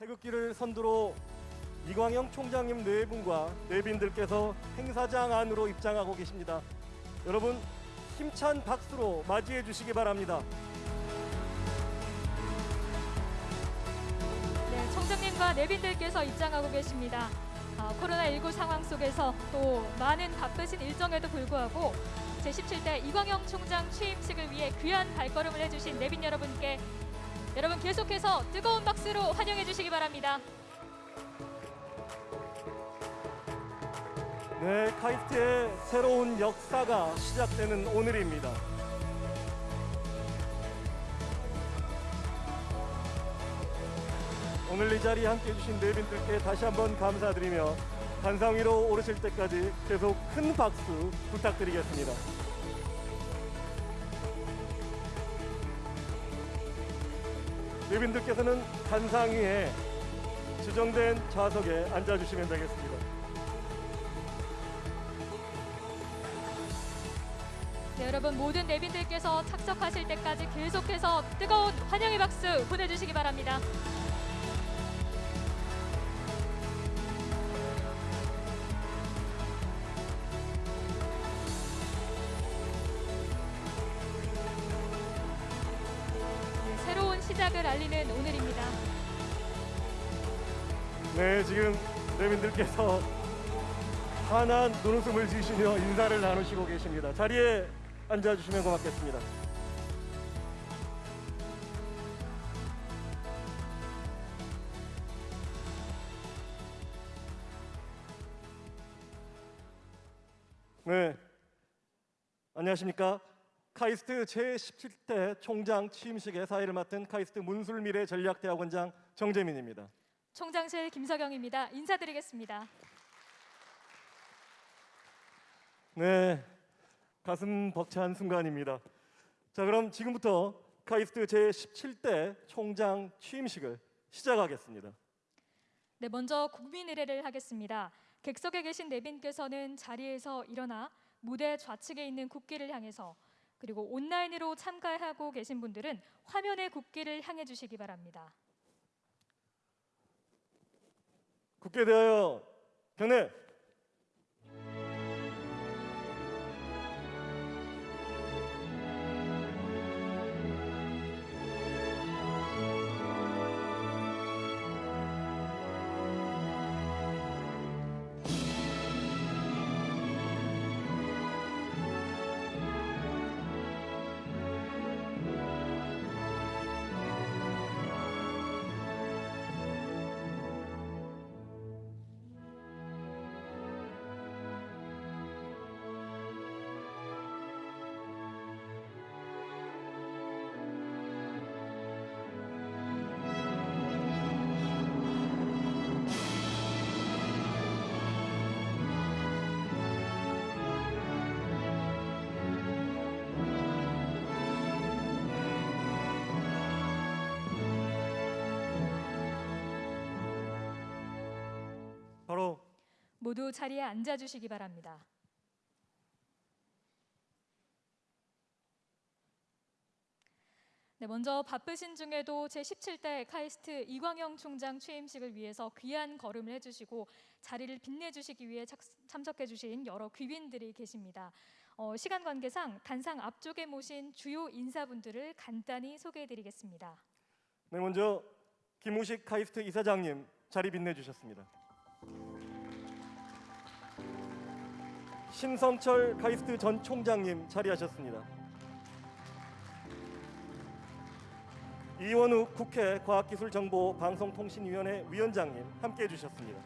태극기를 선두로 이광영 총장님 네 분과 내빈들께서 행사장 안으로 입장하고 계십니다. 여러분 힘찬 박수로 맞이해 주시기 바랍니다. 네, 총장님과 내빈들께서 입장하고 계십니다. 아, 코로나19 상황 속에서 또 많은 바쁘신 일정에도 불구하고 제17대 이광영 총장 취임식을 위해 귀한 발걸음을 해주신 내빈 여러분께 여러분 계속해서 뜨거운 박수로 환영해 주시기 바랍니다. 네, 카이스트의 새로운 역사가 시작되는 오늘입니다. 오늘 이 자리에 함께 해 주신 내빈들께 다시 한번 감사드리며 단상 위로 오르실 때까지 계속 큰 박수 부탁드리겠습니다. 내빈들께서는 단상 위에 지정된 좌석에 앉아주시면 되겠습니다. 네, 여러분 모든 내빈들께서 착석하실 때까지 계속해서 뜨거운 환영의 박수 보내주시기 바랍니다. 내민들께서 환한 눈웃음을 지으시며 인사를 나누시고 계십니다. 자리에 앉아주시면 고맙겠습니다. 네, 안녕하십니까? 카이스트 제17대 총장 취임식의 사회를 맡은 카이스트 문술미래 전략대학원장 정재민입니다. 총장실 김석영입니다. 인사드리겠습니다. 네, 가슴 벅찬 순간입니다. 자, 그럼 지금부터 카이스트 제17대 총장 취임식을 시작하겠습니다. 네, 먼저 국민 의례를 하겠습니다. 객석에 계신 내빈께서는 자리에서 일어나 무대 좌측에 있는 국기를 향해서 그리고 온라인으로 참가하고 계신 분들은 화면의 국기를 향해 주시기 바랍니다. 국게 대하여 경례. 모두 자리에 앉아 주시기 바랍니다. 네, 먼저 바쁘신 중에도 제17대 카이스트 이광영 총장 취임식을 위해서 귀한 걸음을 해주시고 자리를 빛내주시기 위해 착- 참석해주신 여러 귀빈들이 계십니다. 어, 시간 관계상 단상 앞쪽에 모신 주요 인사분들을 간단히 소개해드리겠습니다. 네, 먼저 김우식 카이스트 이사장님 자리 빛내주셨습니다. 심성철 카이스트 전 총장님 자리하셨습니다. 이원욱 국회 과학기술정보방송통신위원회 위원장님 함께해 주셨습니다.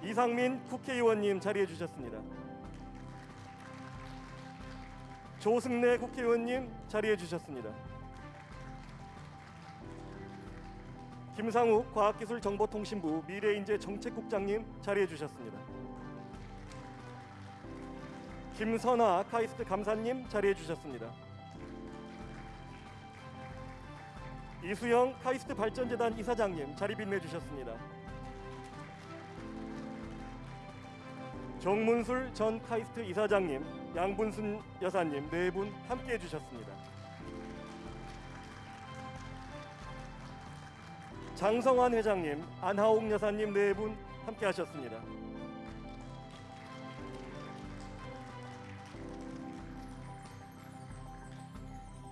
이상민 국회의원님 자리해 주셨습니다. 조승래 국회의원님 자리해 주셨습니다. 김상욱 과학기술정보통신부 미래인재 정책국장님 자리해 주셨습니다. 김선아 카이스트 감사님 자리해 주셨습니다. 이수영 카이스트 발전재단 이사장님 자리 빛내 주셨습니다. 정문술 전 카이스트 이사장님, 양분순 여사님 네 분 함께 해 주셨습니다. 장성환 회장님, 안하옥 여사님 네 분 함께 하셨습니다.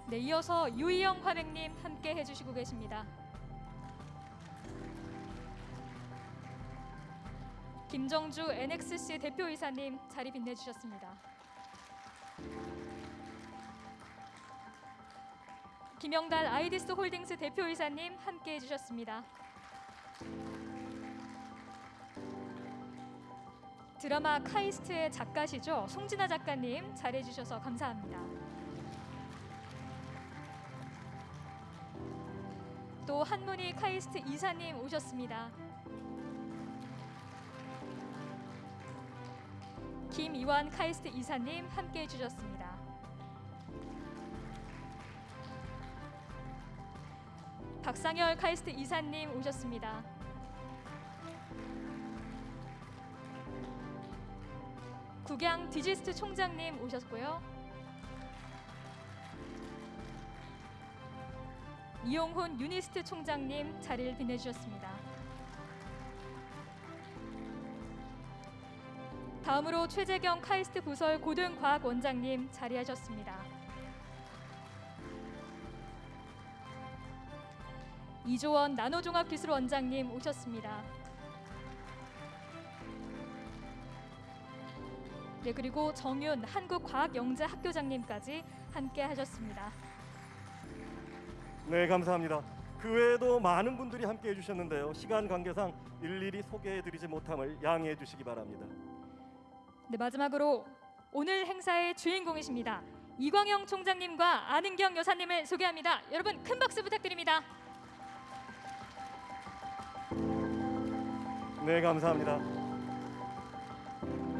네, 이어서 유희영 화백님 함께 해주시고 계십니다. 김정주 NXC 대표이사님 자리 빛내주셨습니다. 김영달 아이디스 홀딩스 대표이사님 함께 해 주셨습니다. 드라마 카이스트의 작가시죠 송지나 작가님 자리해 주셔서 감사합니다. 또 한문희 카이스트 이사님 오셨습니다. 김이완 카이스트 이사님 함께 해 주셨습니다. 박상열 카이스트 이사님 오셨습니다. 국양 디지스트 총장님 오셨고요. 이용훈 유니스트 총장님 자리를 빛내주셨습니다. 다음으로 최재경 카이스트 부설 고등과학원장님 자리하셨습니다. 이조원 나노종합기술원장님 오셨습니다. 네 그리고 정윤 한국과학영재학교장님까지 함께 하셨습니다. 네, 감사합니다. 그 외에도 많은 분들이 함께 해주셨는데요. 시간 관계상 일일이 소개해드리지 못함을 양해해 주시기 바랍니다. 네 마지막으로 오늘 행사의 주인공이십니다. 이광영 총장님과 안은경 여사님을 소개합니다. 여러분 큰 박수 부탁드립니다. 네, 감사합니다.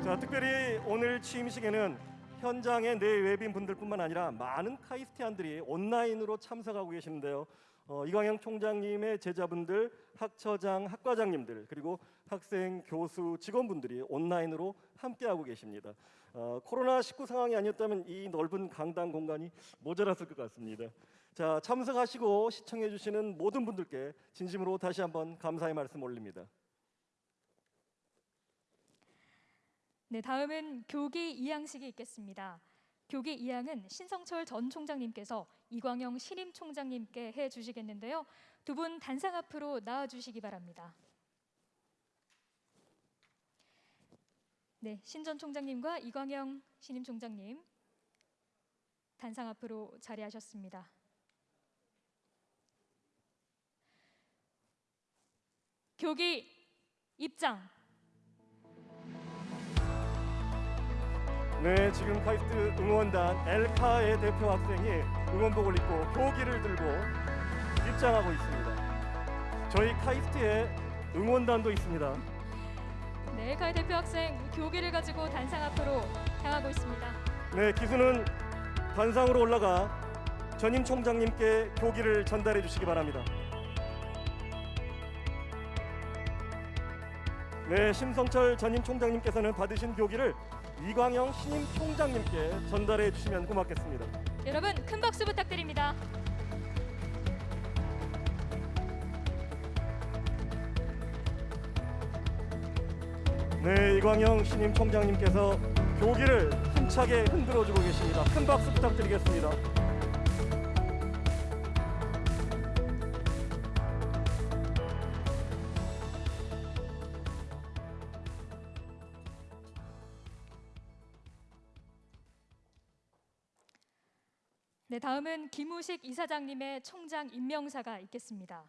자, 특별히 오늘 취임식에는 현장의 내 외빈 분들뿐만 아니라 많은 카이스티안들이 온라인으로 참석하고 계시는데요. 어, 이광영 총장님의 제자분들, 학처장, 학과장님들 그리고 학생, 교수, 직원분들이 온라인으로 함께하고 계십니다. 어, 코로나 19 상황이 아니었다면 이 넓은 강당 공간이 모자랐을 것 같습니다. 자, 참석하시고 시청해 주시는 모든 분들께 진심으로 다시 한번 감사의 말씀 올립니다. 네, 다음은 교기 이양식이 있겠습니다. 교기 이양은 신성철 전 총장님께서 이광영 신임 총장님께 해 주시겠는데요. 두 분 단상 앞으로 나와 주시기 바랍니다. 네, 신전 총장님과 이광영 신임 총장님 단상 앞으로 자리하셨습니다. 교기 입장. 네, 지금 카이스트 응원단 엘카의 대표 학생이 응원복을 입고 교기를 들고 입장하고 있습니다. 저희 카이스트에 응원단도 있습니다. 네, 엘카의 대표 학생 교기를 가지고 단상 앞으로 향하고 있습니다. 네, 기수는 단상으로 올라가 전임 총장님께 교기를 전달해 주시기 바랍니다. 네, 심성철 전임 총장님께서는 받으신 교기를 이광영 신임 총장님께 전달해 주시면 고맙겠습니다. 여러분 큰 박수 부탁드립니다. 네, 이광영 신임 총장님께서 교기를 힘차게 흔들어 주고 계십니다. 큰 박수 부탁드리겠습니다. 다음은 김우식 이사장님의 총장 임명사가 있겠습니다.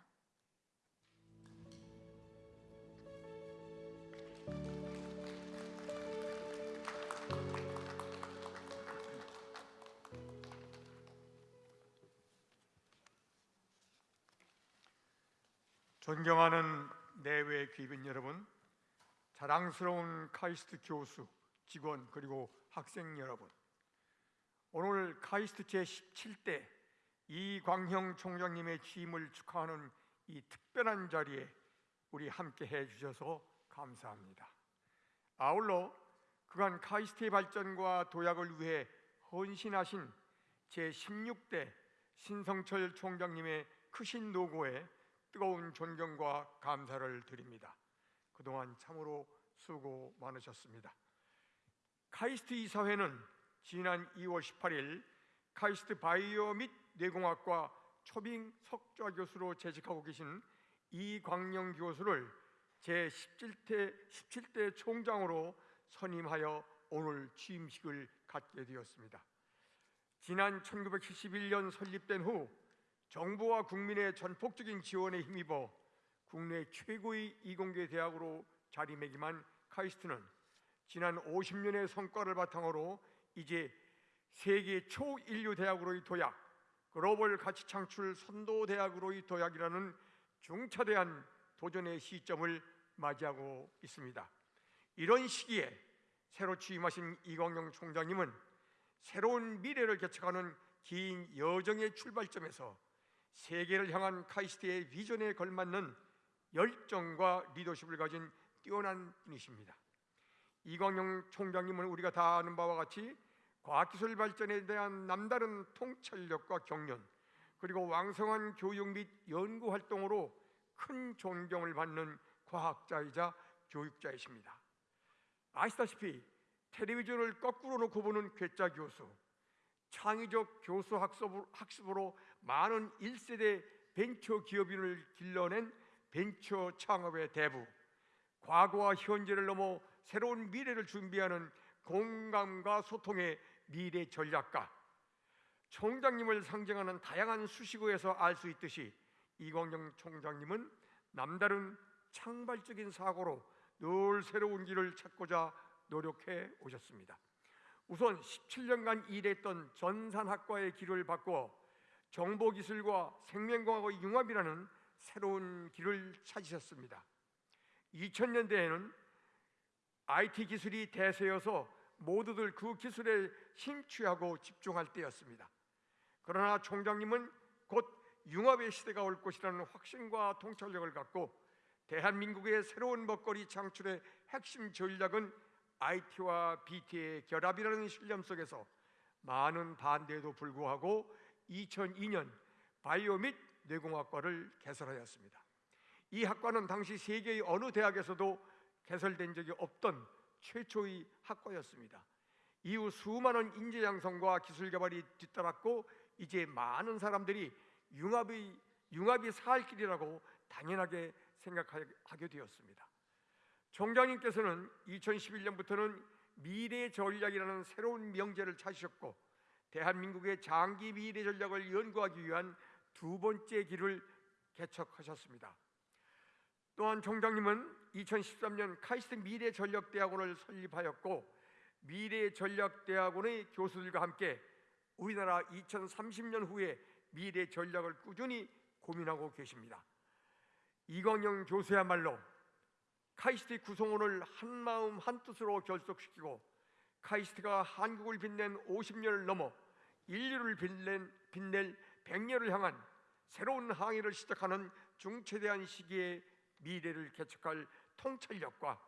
존경하는 내외 귀빈 여러분, 자랑스러운 카이스트 교수, 직원 그리고 학생 여러분. 오늘 카이스트 제17대 이광형 총장님의 취임을 축하하는 이 특별한 자리에 우리 함께 해 주셔서 감사합니다. 아울러 그간 카이스트의 발전과 도약을 위해 헌신하신 제16대 신성철 총장님의 크신 노고에 뜨거운 존경과 감사를 드립니다. 그동안 참으로 수고 많으셨습니다. 카이스트 이사회는 지난 2월 18일 카이스트 바이오 및 뇌공학과 초빙 석좌 교수로 재직하고 계신 이광영 교수를 제 17대 17대 총장으로 선임하여 오늘 취임식을 갖게 되었습니다. 지난 1971년 설립된 후 정부와 국민의 전폭적인 지원에 힘입어 국내 최고의 이공계 대학으로 자리매김한 카이스트는 지난 50년의 성과를 바탕으로 이제 세계 초인류 대학으로의 도약, 글로벌 가치 창출 선도 대학으로의 도약이라는 중차대한 도전의 시점을 맞이하고 있습니다. 이런 시기에 새로 취임하신 이광영 총장님은 새로운 미래를 개척하는 긴 여정의 출발점에서 세계를 향한 카이스트의 비전에 걸맞는 열정과 리더십을 가진 뛰어난 분이십니다. 이광영 총장님은 우리가 다 아는 바와 같이 과학기술 발전에 대한 남다른 통찰력과 경륜 그리고 왕성한 교육 및 연구 활동으로 큰 존경을 받는 과학자이자 교육자이십니다. 아시다시피 텔레비전을 거꾸로 놓고 보는 괴짜 교수, 창의적 교수 학습으로 많은 1세대 벤처 기업인을 길러낸 벤처 창업의 대부, 과거와 현재를 넘어 새로운 미래를 준비하는 공감과 소통의 미래 전략가, 총장님을 상징하는 다양한 수식어에서 알 수 있듯이 이광영 총장님은 남다른 창발적인 사고로 늘 새로운 길을 찾고자 노력해 오셨습니다. 우선 17년간 일했던 전산학과의 길을 바꿔 정보기술과 생명공학의 융합이라는 새로운 길을 찾으셨습니다. 2000년대에는 IT 기술이 대세여서 모두들 그 기술에 심취하고 집중할 때였습니다. 그러나 총장님은 곧 융합의 시대가 올 것이라는 확신과 통찰력을 갖고 대한민국의 새로운 먹거리 창출의 핵심 전략은 IT와 BT의 결합이라는 신념 속에서 많은 반대에도 불구하고 2002년 바이오 및 뇌공학과를 개설하였습니다. 이 학과는 당시 세계의 어느 대학에서도 개설된 적이 없던 최초의 학과였습니다. 이후 수많은 인재 양성과 기술 개발이 뒤따랐고 이제 많은 사람들이 융합이 융합이 살 길이라고 당연하게 생각하게 되었습니다. 총장님께서는 2011년부터는 미래 전략이라는 새로운 명제를 찾으셨고 대한민국의 장기 미래 전략을 연구하기 위한 두 번째 길을 개척하셨습니다. 또한 총장님은 2013년 카이스트 미래 전략 대학원을 설립하였고 미래 전략 대학원의 교수들과 함께 우리나라 2030년 후에 미래 전략을 꾸준히 고민하고 계십니다. 이광영 교수야말로 카이스트 구성원을 한마음 한뜻으로 결속시키고 카이스트가 한국을 빛낸 50년을 넘어 인류를 빛낸, 빛낼 100년을 향한 새로운 항해를 시작하는 중체대한 시기에 미래를 개척할 통찰력과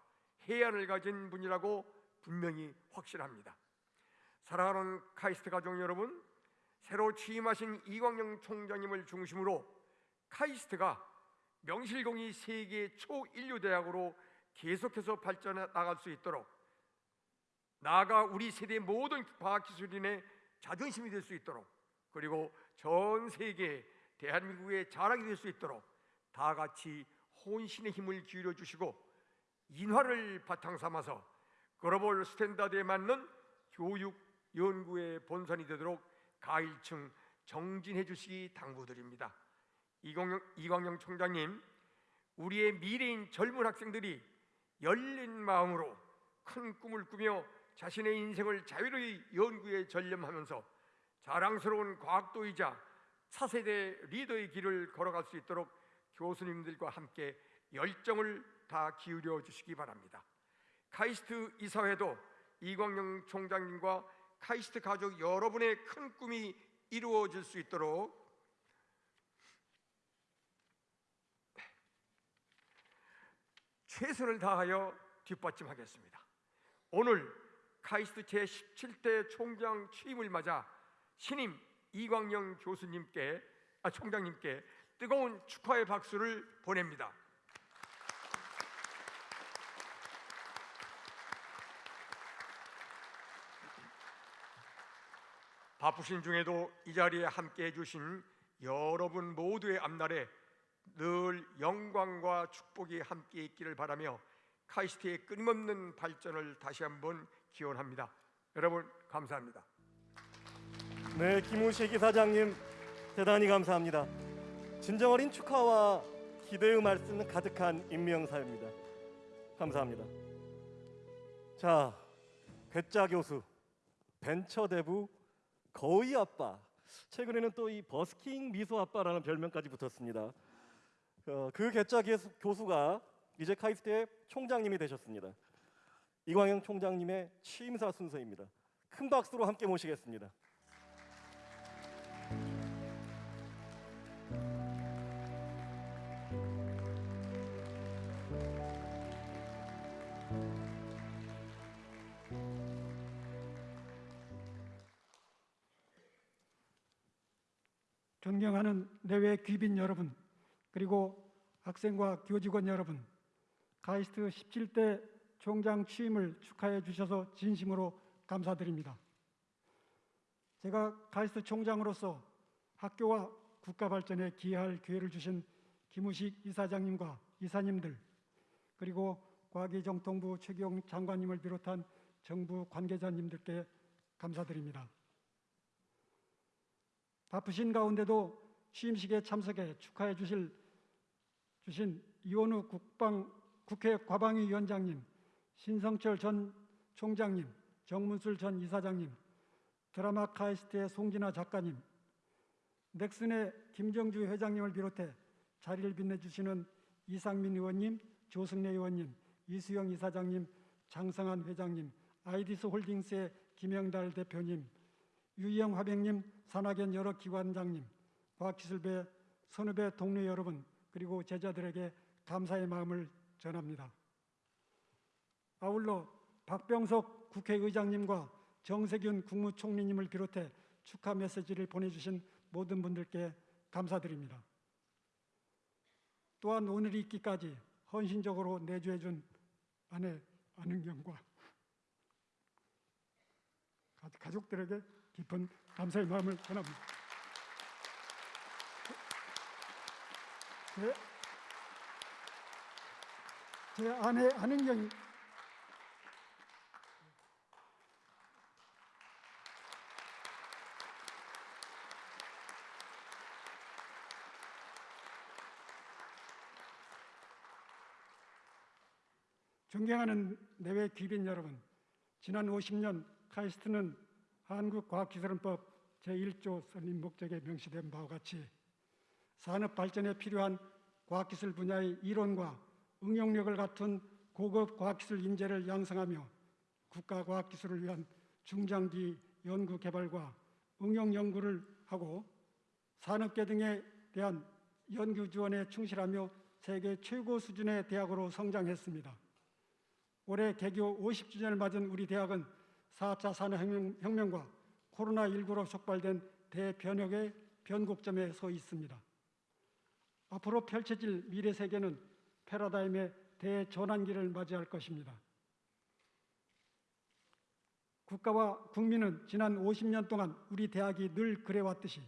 해안을 가진 분이라고 분명히 확신합니다. 사랑하는 카이스트 가족 여러분, 새로 취임하신 이광영 총장님을 중심으로 카이스트가 명실공히 세계 초인류 대학으로 계속해서 발전해 나갈 수 있도록 나아가 우리 세대 모든 과학기술인의 자존심이 될 수 있도록 그리고 전 세계 대한민국의 자랑이 될 수 있도록 다 같이 혼신의 힘을 기울여 주시고 인화를 바탕 삼아서 글로벌 스탠다드에 맞는 교육 연구의 본산이 되도록 가일층 정진해 주시기 당부드립니다. 이광형, 이광형 총장님, 우리의 미래인 젊은 학생들이 열린 마음으로 큰 꿈을 꾸며 자신의 인생을 자유로이 연구에 전념하면서 자랑스러운 과학도이자 차세대 리더의 길을 걸어갈 수 있도록 교수님들과 함께 열정을 다 기울여 주시기 바랍니다. 카이스트 이사회도 이광영 총장님과 카이스트 가족 여러분의 큰 꿈이 이루어질 수 있도록 최선을 다하여 뒷받침하겠습니다. 오늘 카이스트 제17대 총장 취임을 맞아 신임 이광영 교수님께 아, 총장님께 뜨거운 축하의 박수를 보냅니다. 바쁘신 중에도 이 자리에 함께 해주신 여러분 모두의 앞날에 늘 영광과 축복이 함께 있기를 바라며 카이스트의 끊임없는 발전을 다시 한번 기원합니다. 여러분 감사합니다. 네, 김우식 이사장님 대단히 감사합니다. 진정 어린 축하와 기대의 말씀 가득한 임명사입니다. 감사합니다. 자, 괴짜 교수, 벤처 대부, 거의 아빠. 최근에는 또 이 버스킹 미소 아빠라는 별명까지 붙었습니다. 어, 그 괴짜 교수, 교수가 이제 카이스트의 총장님이 되셨습니다. 이광영 총장님의 취임사 순서입니다. 큰 박수로 함께 모시겠습니다. 존경하는 내외 귀빈 여러분, 그리고 학생과 교직원 여러분, 카이스트 17대 총장 취임을 축하해 주셔서 진심으로 감사드립니다. 제가 카이스트 총장으로서 학교와 국가 발전에 기여할 기회를 주신 김우식 이사장님과 이사님들, 그리고 과기정통부 최경 장관님을 비롯한 정부 관계자님들께 감사드립니다. 바쁘신 가운데도 취임식에 참석해 축하해 주실 주신 이원욱 국방 국회 과방위 위원장님, 신성철 전 총장님, 정문술 전 이사장님, 드라마 카이스트의 송지나 작가님, 넥슨의 김정주 회장님을 비롯해 자리를 빛내주시는 이상민 의원님, 조승래 의원님, 이수영 이사장님, 장성환 회장님, 아이디스 홀딩스의 김영달 대표님, 유이영 화백님, 산학연 여러 기관장님, 과학기술배, 선후배 동료 여러분, 그리고 제자들에게 감사의 마음을 전합니다. 아울러 박병석 국회의장님과 정세균 국무총리님을 비롯해 축하 메시지를 보내주신 모든 분들께 감사드립니다. 또한 오늘이 있기까지 헌신적으로 내주해준 아내 안은경과 가- 가족들에게 깊은 감사의 마음을 전합니다. 제, 제 아내 안은경이 존경하는 내외 귀빈 여러분, 지난 50년 카이스트는 한국과학기술원법 제1조 설립 목적에 명시된 바와 같이 산업 발전에 필요한 과학기술 분야의 이론과 응용력을 갖춘 고급 과학기술 인재를 양성하며 국가과학기술을 위한 중장기 연구 개발과 응용 연구를 하고 산업계 등에 대한 연구 지원에 충실하며 세계 최고 수준의 대학으로 성장했습니다. 올해 개교 50주년을 맞은 우리 대학은 4차 산업혁명 과 코로나19로 촉발된 대변혁의 변곡점에 서 있습니다. 앞으로 펼쳐질 미래 세계는 패러다임의 대전환기를 맞이할 것입니다. 국가와 국민은 지난 50년 동안 우리 대학이 늘 그래왔듯이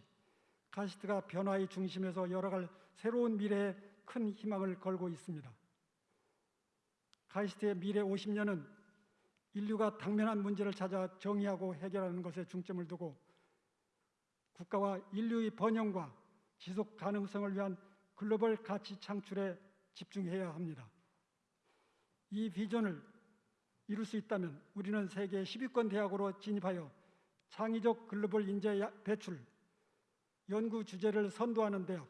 카시트가 변화의 중심에서 열어갈 새로운 미래에 큰 희망을 걸고 있습니다. 카이스트의 미래 50년은 인류가 당면한 문제를 찾아 정의하고 해결하는 것에 중점을 두고 국가와 인류의 번영과 지속 가능성을 위한 글로벌 가치 창출에 집중해야 합니다. 이 비전을 이룰 수 있다면 우리는 세계 10위권 대학으로 진입하여 창의적 글로벌 인재 야- 배출, 연구 주제를 선도하는 대학,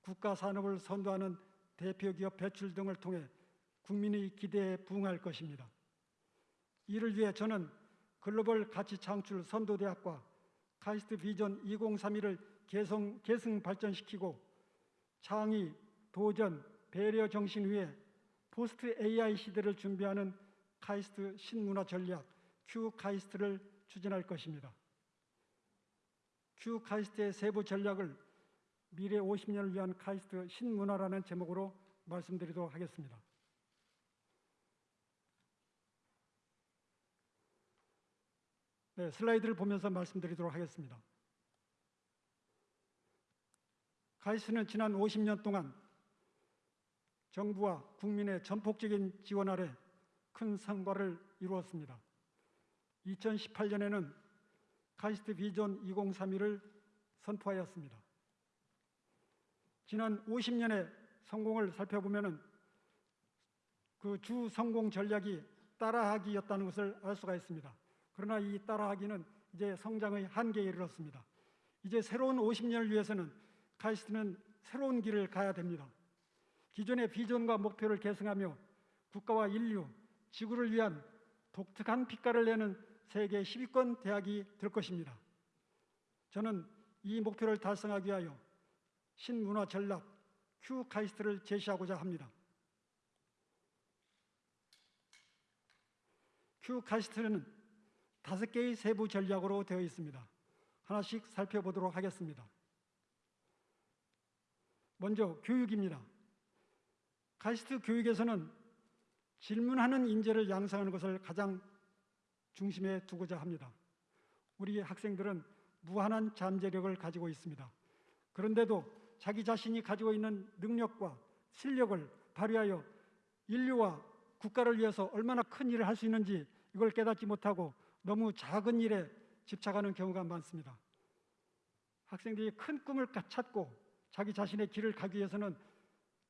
국가 산업을 선도하는 대표 기업 배출 등을 통해 국민의 기대에 부응할 것입니다. 이를 위해 저는 글로벌 가치 창출 선도대학과 카이스트 비전 2031을 계성, 계승 발전시키고 창의, 도전, 배려 정신 위에 post AI 시대를 준비하는 카이스트 신문화 전략 Q 카이스트를 추진할 것입니다. Q 카이스트의 세부 전략을 미래 50년을 위한 카이스트 신문화라는 제목으로 말씀드리도록 하겠습니다. 네, 슬라이드를 보면서 말씀드리도록 하겠습니다. 카이스트는 지난 50년 동안 정부와 국민의 전폭적인 지원 아래 큰 성과를 이루었습니다. 2018년에는 카이스트 비전 2031을 선포하였습니다. 지난 50년의 성공을 살펴보면은 그주 성공 전략이 따라하기였다는 것을 알 수가 있습니다. 그러나 이 따라하기는 이제 성장의 한계에 이르렀습니다. 이제 새로운 50년을 위해서는 카이스트는 새로운 길을 가야 됩니다. 기존의 비전과 목표를 계승하며 국가와 인류, 지구를 위한 독특한 빛깔을 내는 세계 10위권 대학이 될 것입니다. 저는 이 목표를 달성하기 위하여 신문화 전략 Q 카이스트를 제시하고자 합니다. Q 카이스트는 다섯 개의 세부 전략으로 되어 있습니다. 하나씩 살펴보도록 하겠습니다. 먼저 교육입니다. 카이스트 교육에서는 질문하는 인재를 양성하는 것을 가장 중심에 두고자 합니다. 우리 학생들은 무한한 잠재력을 가지고 있습니다. 그런데도 자기 자신이 가지고 있는 능력과 실력을 발휘하여 인류와 국가를 위해서 얼마나 큰 일을 할 수 있는지 이걸 깨닫지 못하고 너무 작은 일에 집착하는 경우가 많습니다. 학생들이 큰 꿈을 찾고 자기 자신의 길을 가기 위해서는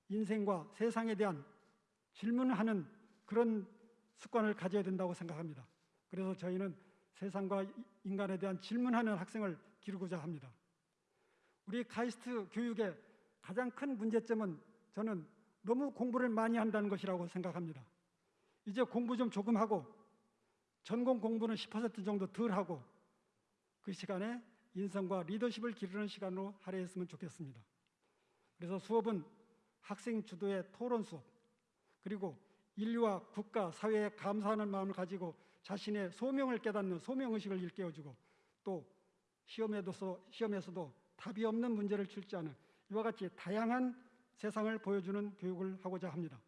인생과 세상에 대한 질문하는 그런 습관을 가져야 된다고 생각합니다. 그래서 저희는 세상과 인간에 대한 질문하는 학생을 기르고자 합니다. 우리 카이스트 교육의 가장 큰 문제점은 저는 너무 공부를 많이 한다는 것이라고 생각합니다. 이제 공부 좀 조금 하고 전공 공부는 10% 정도 덜 하고 그 시간에 인성과 리더십을 기르는 시간으로 할애했으면 좋겠습니다. 그래서 수업은 학생 주도의 토론 수업 그리고 인류와 국가, 사회에 감사하는 마음을 가지고 자신의 소명을 깨닫는 소명의식을 일깨워주고 또 시험에도, 시험에서도 답이 없는 문제를 출제하는 이와 같이 다양한 세상을 보여주는 교육을 하고자 합니다.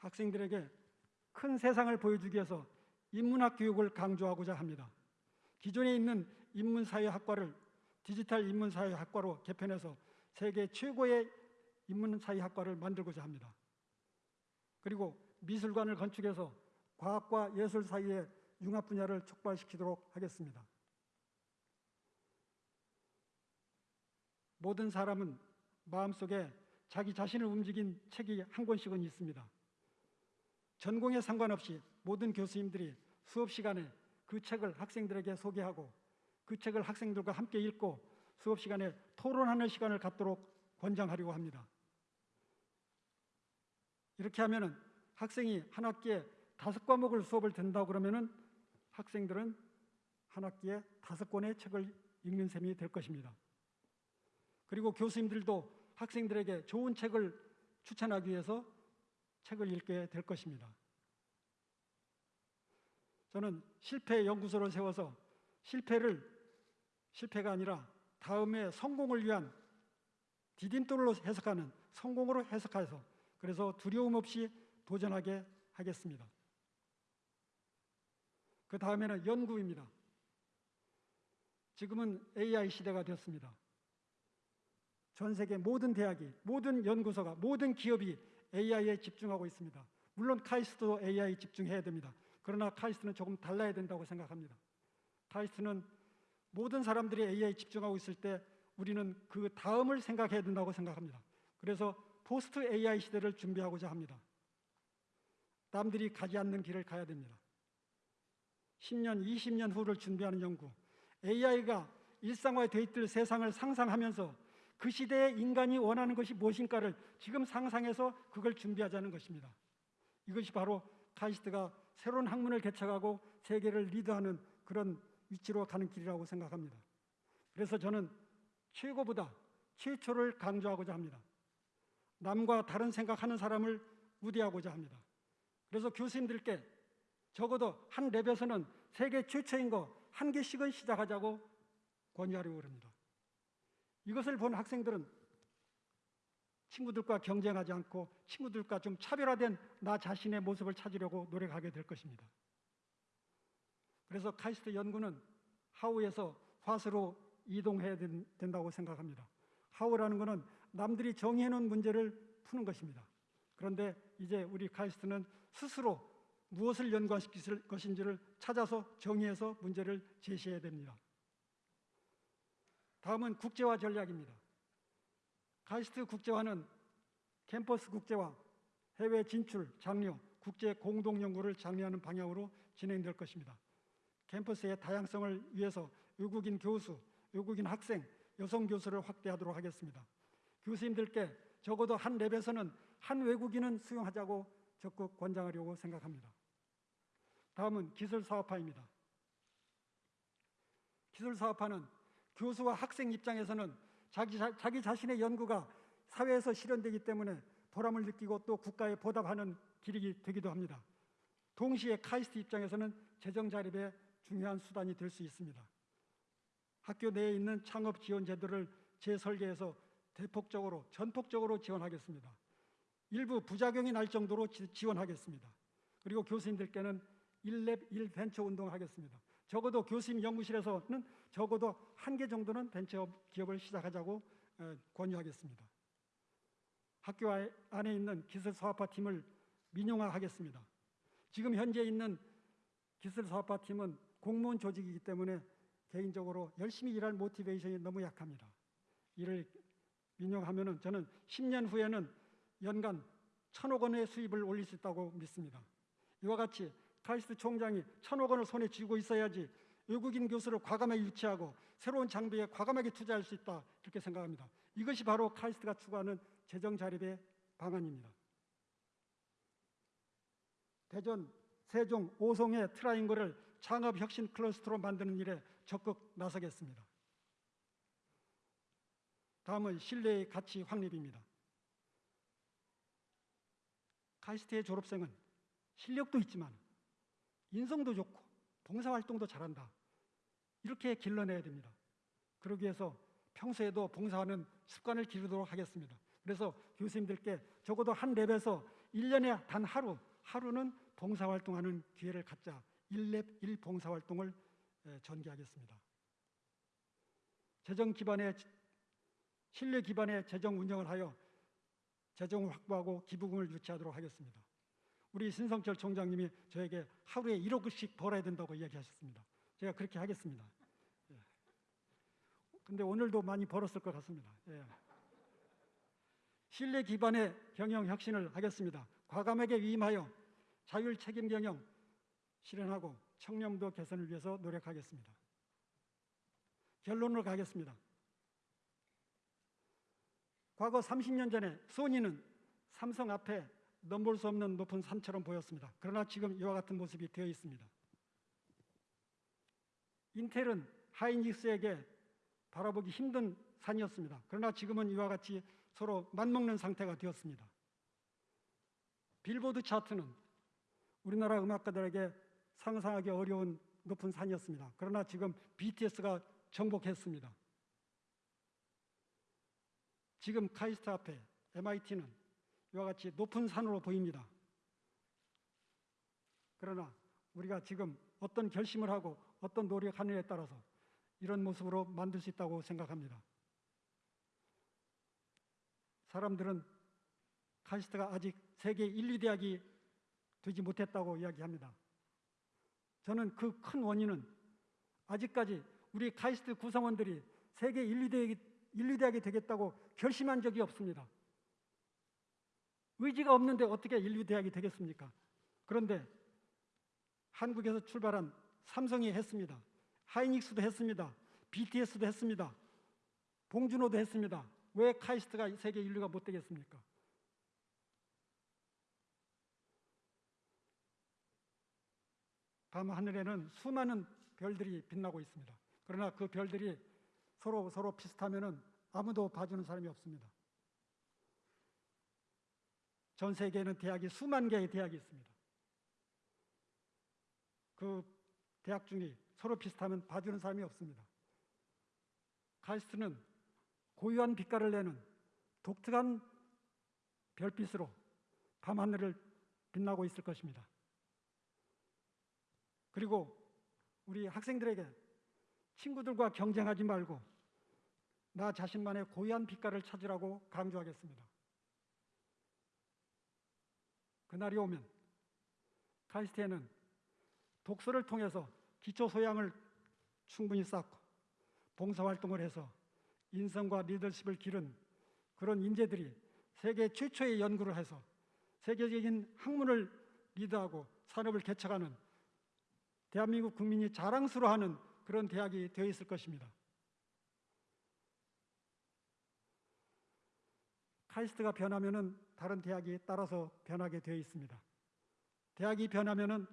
학생들에게 큰 세상을 보여주기 위해서 인문학 교육을 강조하고자 합니다. 기존에 있는 인문사회학과를 디지털 인문사회학과로 개편해서 세계 최고의 인문사회학과를 만들고자 합니다. 그리고 미술관을 건축해서 과학과 예술 사이의 융합 분야를 촉발시키도록 하겠습니다. 모든 사람은 마음속에 자기 자신을 움직인 책이 한 권씩은 있습니다. 전공에 상관없이 모든 교수님들이 수업 시간에 그 책을 학생들에게 소개하고 그 책을 학생들과 함께 읽고 수업 시간에 토론하는 시간을 갖도록 권장하려고 합니다. 이렇게 하면은 학생이 한 학기에 다섯 과목을 수업을 듣는다고 그러면은 학생들은 한 학기에 다섯 권의 책을 읽는 셈이 될 것입니다. 그리고 교수님들도 학생들에게 좋은 책을 추천하기 위해서 책을 읽게 될 것입니다. 저는 실패 연구소를 세워서 실패를 실패가 아니라 다음에 성공을 위한 디딤돌로 해석하는 성공으로 해석해서 그래서 두려움 없이 도전하게 하겠습니다. 그 다음에는 연구입니다. 지금은 AI 시대가 되었습니다. 전 세계 모든 대학이, 모든 연구소가, 모든 기업이 AI에 집중하고 있습니다. 물론 카이스트도 AI 집중해야 됩니다. 그러나 카이스트는 조금 달라야 된다고 생각합니다. 카이스트는 모든 사람들이 AI 집중하고 있을 때 우리는 그 다음을 생각해야 된다고 생각합니다. 그래서 포스트 AI 시대를 준비하고자 합니다. 남들이 가지 않는 길을 가야 됩니다. 10년, 20년 후를 준비하는 연구. AI가 일상화에 돼 있을 세상을 상상하면서 그 시대에 인간이 원하는 것이 무엇인가를 지금 상상해서 그걸 준비하자는 것입니다. 이것이 바로 카이스트가 새로운 학문을 개척하고 세계를 리드하는 그런 위치로 가는 길이라고 생각합니다. 그래서 저는 최고보다 최초를 강조하고자 합니다. 남과 다른 생각하는 사람을 우대하고자 합니다. 그래서 교수님들께 적어도 한 랩에서는 세계 최초인 거 한 개씩은 시작하자고 권유하려고 합니다. 이것을 본 학생들은 친구들과 경쟁하지 않고 친구들과 좀 차별화된 나 자신의 모습을 찾으려고 노력하게 될 것입니다. 그래서 카이스트 연구는 하우에서 화수로 이동해야 된- 된다고 생각합니다. 하우라는 것은 남들이 정의해 놓은 문제를 푸는 것입니다. 그런데 이제 우리 카이스트는 스스로 무엇을 연관시킬 것인지를 찾아서 정의해서 문제를 제시해야 됩니다. 다음은 국제화 전략입니다. 카이스트 국제화는 캠퍼스 국제화, 해외 진출, 장려, 국제 공동 연구를 장려하는 방향으로 진행될 것입니다. 캠퍼스의 다양성을 위해서 외국인 교수, 외국인 학생, 여성 교수를 확대하도록 하겠습니다. 교수님들께 적어도 한 랩에서는 한 외국인은 수용하자고 적극 권장하려고 생각합니다. 다음은 기술 사업화입니다. 기술 사업화는 교수와 학생 입장에서는 자기, 자, 자기 자신의 연구가 사회에서 실현되기 때문에 보람을 느끼고 또 국가에 보답하는 길이 되기도 합니다. 동시에 카이스트 입장에서는 재정 자립의 중요한 수단이 될 수 있습니다. 학교 내에 있는 창업 지원 제도를 재설계해서 대폭적으로 전폭적으로 지원하겠습니다. 일부 부작용이 날 정도로 지, 지원하겠습니다. 그리고 교수님들께는 1랩 1벤처 운동을 하겠습니다. 적어도 교수님 연구실에서는 적어도 한 개 정도는 벤처 기업을 시작하자고 어, 권유하겠습니다. 학교 아- 안에 있는 기술 사업화 팀을 민영화하겠습니다. 지금 현재 있는 기술 사업화 팀은 공무원 조직이기 때문에 개인적으로 열심히 일할 모티베이션이 너무 약합니다. 이를 민영하면은 저는 10년 후에는 연간 천억 원의 수입을 올릴 수 있다고 믿습니다. 이와 같이 카이스트 총장이 천억 원을 손에 쥐고 있어야지 외국인 교수를 과감하게 유치하고 새로운 장비에 과감하게 투자할 수 있다 이렇게 생각합니다. 이것이 바로 카이스트가 추구하는 재정 자립의 방안입니다. 대전, 세종, 오송의 트라이앵글을 창업 혁신 클러스터로 만드는 일에 적극 나서겠습니다. 다음은 신뢰의 가치 확립입니다. 카이스트의 졸업생은 실력도 있지만 인성도 좋고 봉사활동도 잘한다. 이렇게 길러내야 됩니다. 그러기 위해서 평소에도 봉사하는 습관을 기르도록 하겠습니다. 그래서 교수님들께 적어도 한 랩에서 1년에 단 하루, 하루는 봉사활동하는 기회를 갖자. 1랩 1 봉사활동을 에, 전개하겠습니다. 재정 기반의 신뢰 기반의 재정 운영을 하여 재정을 확보하고 기부금을 유치하도록 하겠습니다. 우리 신성철 총장님이 저에게 하루에 1억씩 벌어야 된다고 이야기하셨습니다. 제가 그렇게 하겠습니다. 예. 근데 오늘도 많이 벌었을 것 같습니다. 예. 신뢰 기반의 경영 혁신을 하겠습니다. 과감하게 위임하여 자율 책임 경영 실현하고 청렴도 개선을 위해서 노력하겠습니다. 결론으로 가겠습니다. 과거 30년 전에 소니는 삼성 앞에 넘볼 수 없는 높은 산처럼 보였습니다. 그러나 지금 이와 같은 모습이 되어 있습니다. 인텔은 하이닉스에게 바라보기 힘든 산이었습니다. 그러나 지금은 이와 같이 서로 맞먹는 상태가 되었습니다. 빌보드 차트는 우리나라 음악가들에게 상상하기 어려운 높은 산이었습니다. 그러나 지금 BTS가 정복했습니다. 지금 카이스트 앞에 MIT는 이와 같이 높은 산으로 보입니다. 그러나 우리가 지금 어떤 결심을 하고 어떤 노력하느냐에 따라서 이런 모습으로 만들 수 있다고 생각합니다. 사람들은 카이스트가 아직 세계 1, 2대학이 되지 못했다고 이야기합니다. 저는 그 큰 원인은 아직까지 우리 카이스트 구성원들이 세계 1, 2대학이, 1, 2대학이 되겠다고 결심한 적이 없습니다. 의지가 없는데 어떻게 1, 2대학이 되겠습니까? 그런데 한국에서 출발한 삼성이 했습니다. 하이닉스도 했습니다. BTS도 했습니다. 봉준호도 했습니다. 왜 카이스트가 세계 인류가 못 되겠습니까? 밤 하늘에는 수많은 별들이 빛나고 있습니다. 그러나 그 별들이 서로 서로 비슷하면은 아무도 봐주는 사람이 없습니다. 전 세계에는 대학이 수만 개의 대학이 있습니다. 그 대학 중에 서로 비슷하면 봐주는 사람이 없습니다. 카이스트는 고유한 빛깔을 내는 독특한 별빛으로 밤하늘을 빛나고 있을 것입니다. 그리고 우리 학생들에게 친구들과 경쟁하지 말고 나 자신만의 고유한 빛깔을 찾으라고 강조하겠습니다. 그날이 오면 카이스트에는 독서를 통해서 기초 소양을 충분히 쌓고 봉사활동을 해서 인성과 리더십을 기른 그런 인재들이 세계 최초의 연구를 해서 세계적인 학문을 리드하고 산업을 개척하는 대한민국 국민이 자랑스러워하는 그런 대학이 되어 있을 것입니다. 카이스트가 변하면은 다른 대학이 따라서 변하게 되어 있습니다. 대학이 변하면은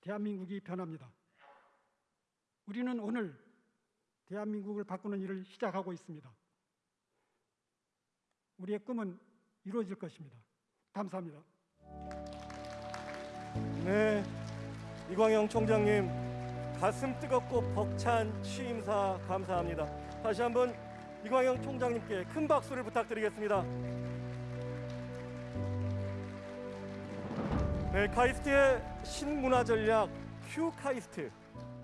대한민국이 변합니다. 우리는 오늘 대한민국을 바꾸는 일을 시작하고 있습니다. 우리의 꿈은 이루어질 것입니다. 감사합니다. 네, 이광영 총장님 가슴 뜨겁고 벅찬 취임사 감사합니다. 다시 한번 이광영 총장님께 큰 박수를 부탁드리겠습니다. 네, 카이스트의 신문화 전략 큐 카이스트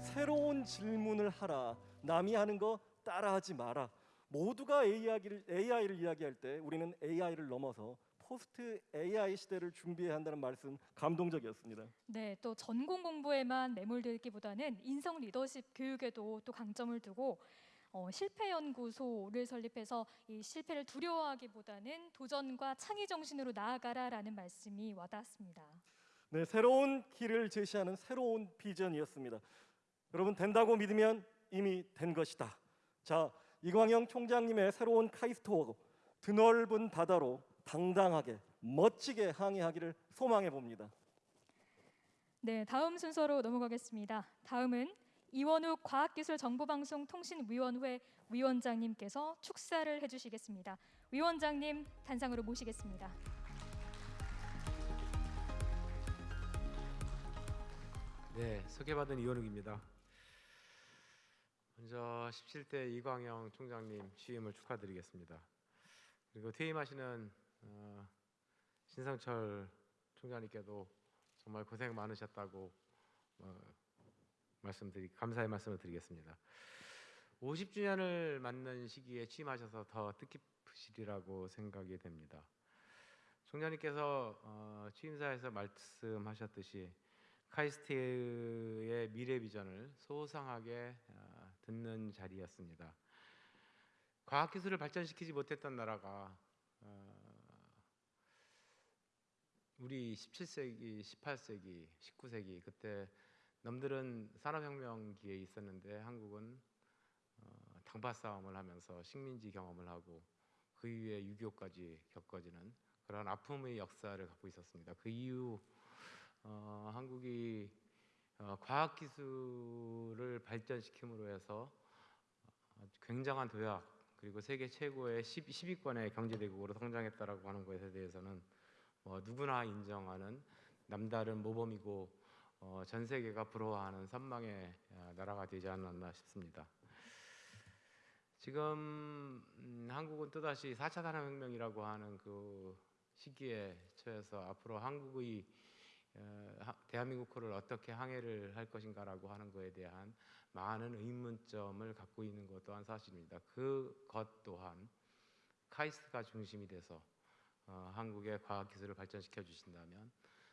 새로운 질문을 하라 남이 하는 거 따라하지 마라 모두가 AI를, AI를 이야기할 때 우리는 AI를 넘어서 포스트 AI 시대를 준비해야 한다는 말씀 감동적이었습니다. 네, 또 전공 공부에만 매몰되기보다는 인성 리더십 교육에도 또 강점을 두고 어, 실패 연구소를 설립해서 이 실패를 두려워하기보다는 도전과 창의 정신으로 나아가라라는 말씀이 와닿았습니다. 네, 새로운 길을 제시하는 새로운 비전이었습니다. 여러분 된다고 믿으면 이미 된 것이다. 자, 이광영 총장님의 새로운 카이스트호 드넓은 바다로 당당하게 멋지게 항해하기를 소망해 봅니다. 네, 다음 순서로 넘어가겠습니다. 다음은 이원욱 과학기술정보방송통신위원회 위원장님께서 축사를 해주시겠습니다. 위원장님 단상으로 모시겠습니다. 네, 소개받은 이원욱입니다. 먼저 17대 이광영 총장님 취임을 축하드리겠습니다. 그리고 퇴임하시는 어, 신상철 총장님께도 정말 고생 많으셨다고 어, 말씀드리 감사의 말씀을 드리겠습니다. 50주년을 맞는 시기에 취임하셔서 더 뜻깊으시리라고 생각이 됩니다. 총장님께서 어, 취임사에서 말씀하셨듯이 카이스트의 미래 비전을 소상하게 어, 듣는 자리였습니다. 과학 기술을 발전시키지 못했던 나라가 어, 우리 17세기, 18세기, 19세기 그때 남들은 산업혁명기에 있었는데 한국은 어, 당파 싸움을 하면서 식민지 경험을 하고 그 이후에 6.25까지 겪어지는 그런 아픔의 역사를 갖고 있었습니다. 그 이후 어, 한국이 어, 과학 기술을 발전시킴으로 해서 어, 굉장한 도약 그리고 세계 최고의 10, 10위권의 경제대국으로 성장했다라고 하는 것에 대해서는 뭐 누구나 인정하는 남다른 모범이고 어, 전 세계가 부러워하는 선망의 어, 나라가 되지 않았나 싶습니다. 지금 음, 한국은 또다시 4차 산업혁명이라고 하는 그 시기에 처해서 앞으로 한국의 대한민국호를 어떻게 항해를 할 것인가라고 하는 것에 대한 많은 의문점을 갖고 있는 것 또한 사실입니다. 그 것 또한 카이스트가 중심이 돼서 어, 한국의 과학 기술을 발전시켜 주신다면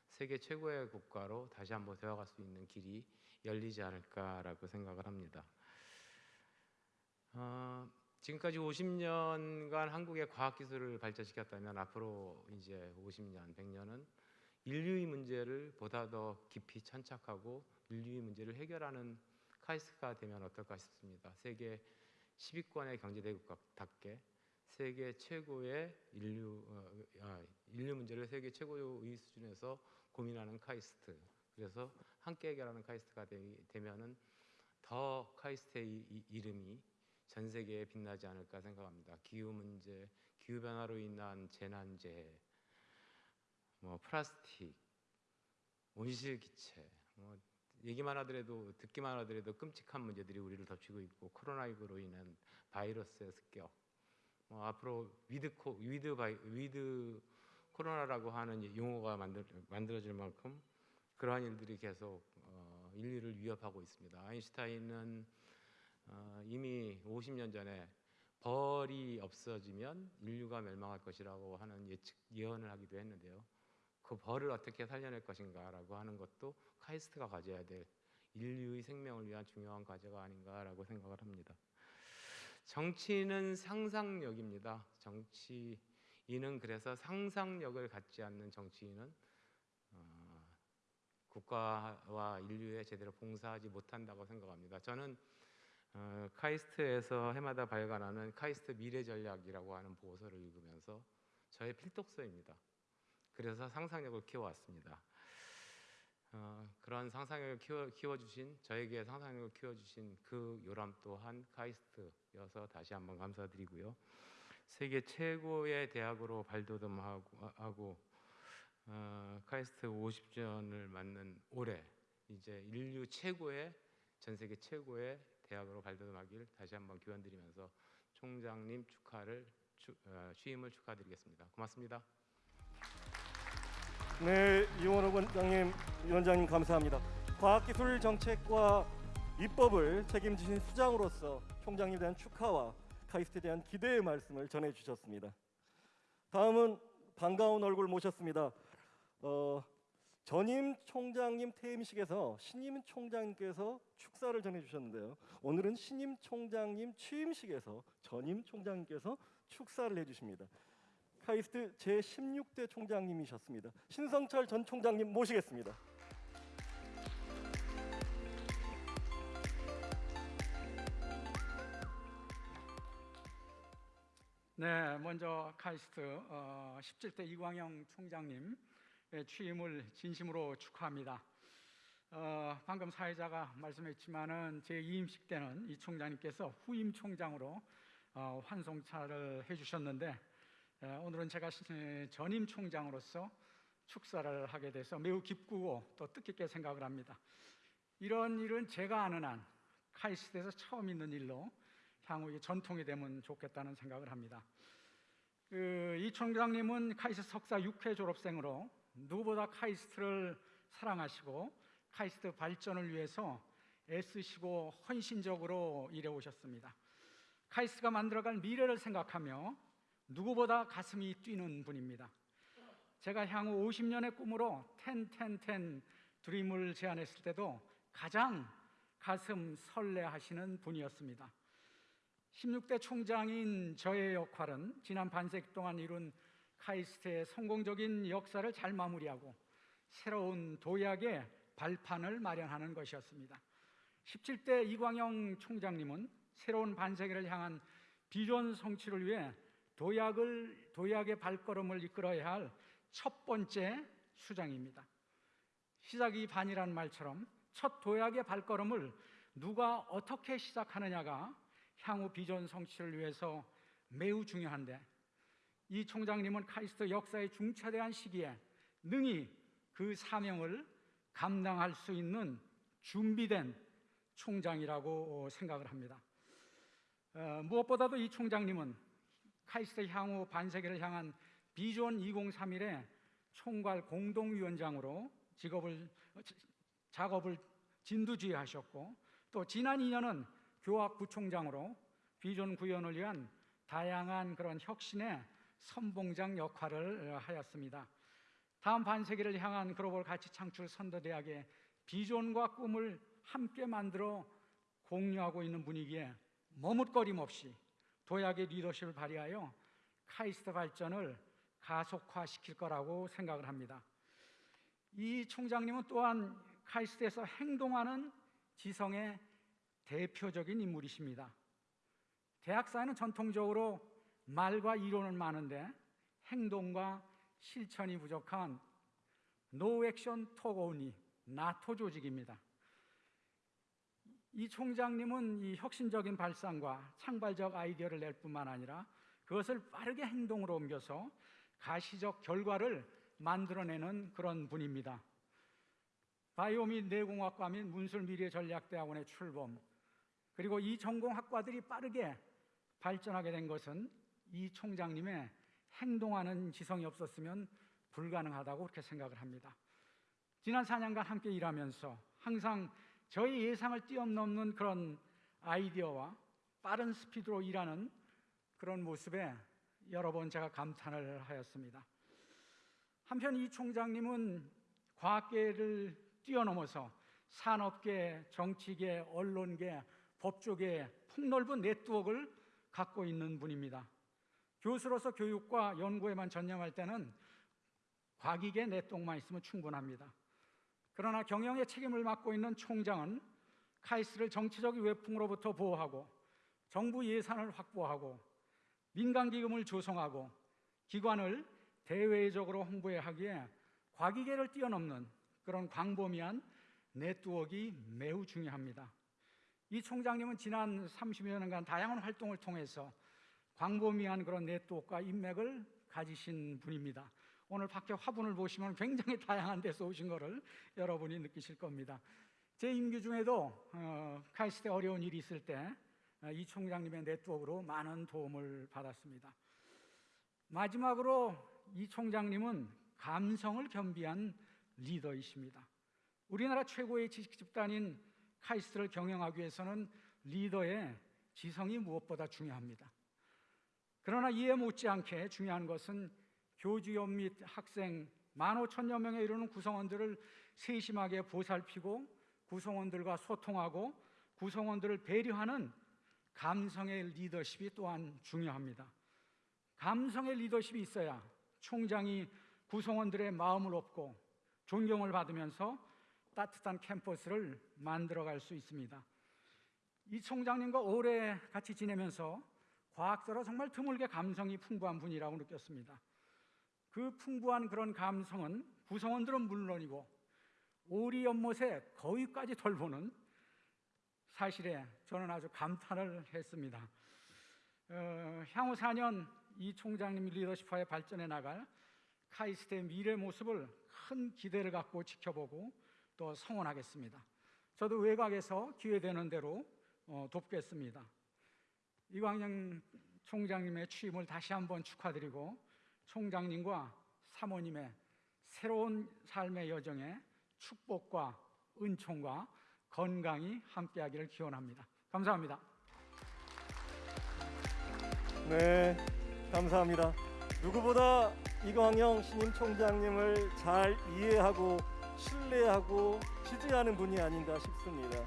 세계 최고의 국가로 다시 한번 되어갈 수 있는 길이 열리지 않을까라고 생각을 합니다. 어, 지금까지 50년간 한국의 과학 기술을 발전시켰다면 앞으로 이제 50년, 100년은 인류의 문제를 보다 더 깊이 천착하고 인류의 문제를 해결하는 카이스트가 되면 어떨까 싶습니다. 세계 10위권의 경제대국답게 세계 최고의 인류 어, 아, 인류 문제를 세계 최고의 수준에서 고민하는 카이스트. 그래서 함께 해결하는 카이스트가 되, 되면은 더 카이스트의 이름이 전 세계에 빛나지 않을까 생각합니다. 기후 문제, 기후 변화로 인한 재난 재해, 뭐 플라스틱, 온실 기체, 뭐 얘기만 하더라도 듣기만 하더라도 끔찍한 문제들이 우리를 덮치고 있고 코로나19로 인한 바이러스의 습격, 뭐 앞으로 with 코 with 바이 with 코로나라고 하는 용어가 만들, 만들어질 만큼 그러한 일들이 계속 어, 인류를 위협하고 있습니다. 아인슈타인은 어, 이미 50년 전에 벌이 없어지면 인류가 멸망할 것이라고 하는 예측 예언을 하기도 했는데요. 그 벌을 어떻게 살려낼 것인가라고 하는 것도 카이스트가 가져야 될 인류의 생명을 위한 중요한 과제가 아닌가라고 생각을 합니다. 정치는 상상력입니다. 정치인은 그래서 상상력을 갖지 않는 정치인은 어, 국가와 인류에 제대로 봉사하지 못한다고 생각합니다. 저는 어, 카이스트에서 해마다 발간하는 카이스트 미래 전략이라고 하는 보고서를 읽으면서 저의 필독서입니다. 그래서 상상력을 키워왔습니다. 어, 그런 상상력을 키워, 키워주신 저에게 상상력을 키워주신 그 요람 또한 카이스트여서 다시 한번 감사드리고요. 세계 최고의 대학으로 발돋움하고 하고, 어, 카이스트 50주년을 맞는 올해 이제 인류 최고의 전 세계 최고의 대학으로 발돋움하길 다시 한번 기원드리면서 총장님 축하를 추, 어, 취임을 축하드리겠습니다. 고맙습니다. 네, 이원호 원장님, 위원장님 감사합니다. 과학기술 정책과 입법을 책임지신 수장으로서 총장님에 대한 축하와 카이스트에 대한 기대의 말씀을 전해주셨습니다. 다음은 반가운 얼굴 모셨습니다. 어, 전임 총장님 퇴임식에서 신임 총장님께서 축사를 전해주셨는데요. 오늘은 신임 총장님 취임식에서 전임 총장님께서 축사를 해주십니다. 카이스트 제 16대 총장님이셨습니다. 신성철 전 총장님 모시겠습니다. 네, 먼저 카이스트 어, 17대 이광영 총장님 취임을 진심으로 축하합니다. 어, 방금 사회자가 말씀했지만은 제 2임식 때는 이 총장님께서 후임 총장으로 어, 환송차를 해주셨는데 에, 오늘은 제가 전임 총장으로서 축사를 하게 돼서 매우 기쁘고 또 뜻깊게 생각을 합니다. 이런 일은 제가 아는 한 카이스트에서 처음 있는 일로 향후 전통이 되면 좋겠다는 생각을 합니다. 그, 이 총장님은 카이스트 석사 6회 졸업생으로 누구보다 카이스트를 사랑하시고 카이스트 발전을 위해서 애쓰시고 헌신적으로 일해 오셨습니다. 카이스트가 만들어갈 미래를 생각하며 누구보다 가슴이 뛰는 분입니다. 제가 향후 50년의 꿈으로 101010 드림을 제안했을 때도 가장 가슴 설레하시는 분이었습니다. 16대 총장인 저의 역할은 지난 반세기 동안 이룬 카이스트의 성공적인 역사를 잘 마무리하고 새로운 도약의 발판을 마련하는 것이었습니다. 17대 이광영 총장님은 새로운 반세기를 향한 비전 성취를 위해 도약을 도약의 발걸음을 이끌어야 할 첫 번째 수장입니다. 시작이 반이라는 말처럼 첫 도약의 발걸음을 누가 어떻게 시작하느냐가 향후 비전 성취를 위해서 매우 중요한데 이 총장님은 카이스트 역사의 중차대한 시기에 능히 그 사명을 감당할 수 있는 준비된 총장이라고 생각을 합니다. 어, 무엇보다도 이 총장님은 카이스트 향후 반세기를 향한 비전 2031의 총괄 공동위원장으로 직업을 작업을 진두지휘하셨고 또 지난 2년은 교학 부총장으로 비전 구현을 위한 다양한 그런 혁신의 선봉장 역할을 하였습니다. 다음 반세기를 향한 글로벌 가치 창출 선도대학의 비전과 꿈을 함께 만들어 공유하고 있는 분위기에 머뭇거림 없이 도약의 리더십을 발휘하여 카이스트 발전을 가속화시킬 거라고 생각을 합니다. 이 총장님은 또한 카이스트에서 행동하는 지성의 대표적인 인물이십니다. 대학사에는 전통적으로 말과 이론은 많은데 행동과 실천이 부족한 no action talk only 나토 조직입니다. 이 총장님은 이 혁신적인 발상과 창발적 아이디어를 낼 뿐만 아니라 그것을 빠르게 행동으로 옮겨서 가시적 결과를 만들어내는 그런 분입니다. 바이오 및 내공학과 및 문술 미래 전략대학원의 출범 그리고 이 전공 학과들이 빠르게 발전하게 된 것은 이 총장님의 행동하는 지성이 없었으면 불가능하다고 그렇게 생각을 합니다. 지난 4년간 함께 일하면서 항상 저희 예상을 뛰어넘는 그런 아이디어와 빠른 스피드로 일하는 그런 모습에 여러 번 제가 감탄을 하였습니다. 한편 이 총장님은 과학계를 뛰어넘어서 산업계, 정치계, 언론계, 법조계 폭넓은 네트워크를 갖고 있는 분입니다. 교수로서 교육과 연구에만 전념할 때는 과기계 네트워크만 있으면 충분합니다. 그러나 경영의 책임을 맡고 있는 총장은 카이스를 정치적 외풍으로부터 보호하고 정부 예산을 확보하고 민간 기금을 조성하고 기관을 대외적으로 홍보해 하기에 과기계를 뛰어넘는 그런 광범위한 네트워크가 매우 중요합니다. 이 총장님은 지난 30여 년간 다양한 활동을 통해서 광범위한 그런 네트워크와 인맥을 가지신 분입니다. 오늘 밖에 화분을 보시면 굉장히 다양한 데서 오신 것을 여러분이 느끼실 겁니다. 제 임기 중에도 어, 카이스트에 어려운 일이 있을 때 이 총장님의 네트워크로 많은 도움을 받았습니다. 마지막으로 이 총장님은 감성을 겸비한 리더이십니다. 우리나라 최고의 지식 집단인 카이스트를 경영하기 위해서는 리더의 지성이 무엇보다 중요합니다. 그러나 이에 못지않게 중요한 것은 교주연 및 학생 만 오천여 명에 이르는 구성원들을 세심하게 보살피고 구성원들과 소통하고 구성원들을 배려하는 감성의 리더십이 또한 중요합니다. 감성의 리더십이 있어야 총장이 구성원들의 마음을 얻고 존경을 받으면서 따뜻한 캠퍼스를 만들어갈 수 있습니다. 이 총장님과 오래 같이 지내면서 과학자로 정말 드물게 감성이 풍부한 분이라고 느꼈습니다. 그 풍부한 그런 감성은 구성원들은 물론이고 오리 연못에 거위까지 돌보는 사실에 저는 아주 감탄을 했습니다. 어, 향후 4년 이 총장님 리더십하에 발전해 나갈 카이스트의 미래 모습을 큰 기대를 갖고 지켜보고 또 성원하겠습니다. 저도 외곽에서 기회되는 대로 어, 돕겠습니다. 이광영 총장님의 취임을 다시 한번 축하드리고 총장님과 사모님의 새로운 삶의 여정에 축복과 은총과 건강이 함께하기를 기원합니다. 감사합니다. 네, 감사합니다. 누구보다 이광영 신임 총장님을 잘 이해하고 신뢰하고 지지하는 분이 아닌가 싶습니다.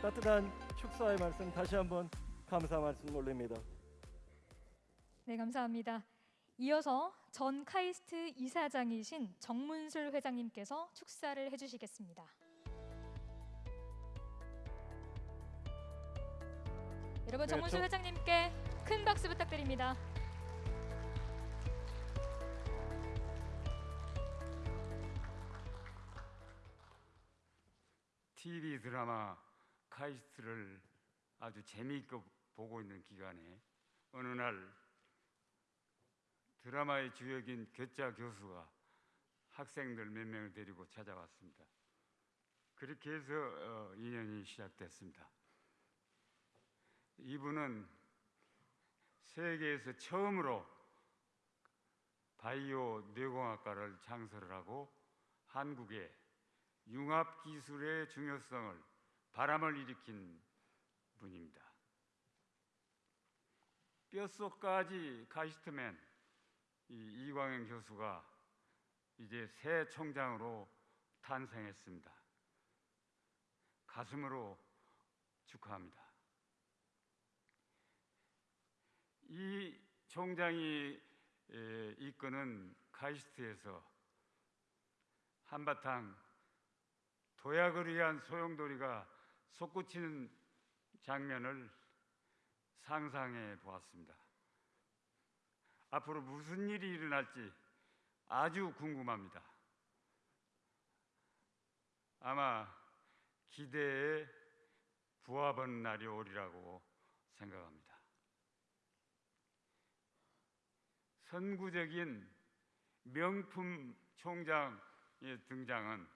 따뜻한 축사의 말씀 다시 한번 감사 말씀 올립니다. 네, 감사합니다. 이어서 전 카이스트 이사장이신 정문술 회장님께서 축사를 해주시겠습니다. 여러분 네, 정문술 저- 회장님께 큰 박수 부탁드립니다. TV 드라마 카이스트를 아주 재미있게 보고 있는 기간에 어느 날 드라마의 주역인 교자 교수가 학생들 몇 명을 데리고 찾아왔습니다. 그렇게 해서 어, 인연이 시작됐습니다. 이분은 세계에서 처음으로 바이오 뇌공학과를 창설을 하고 한국에 융합 기술의 중요성을 바람을 일으킨 분입니다. 뼛속까지 카이스트맨 이 이광현 교수가 이제 새 총장으로 탄생했습니다. 가슴으로 축하합니다. 이 총장이 에, 이끄는 카이스트에서 한바탕 도약을 위한 소용돌이가 솟구치는 장면을 상상해 보았습니다. 앞으로 무슨 일이 일어날지 아주 궁금합니다. 아마 기대에 부합한 날이 오리라고 생각합니다. 선구적인 명품 총장의 등장은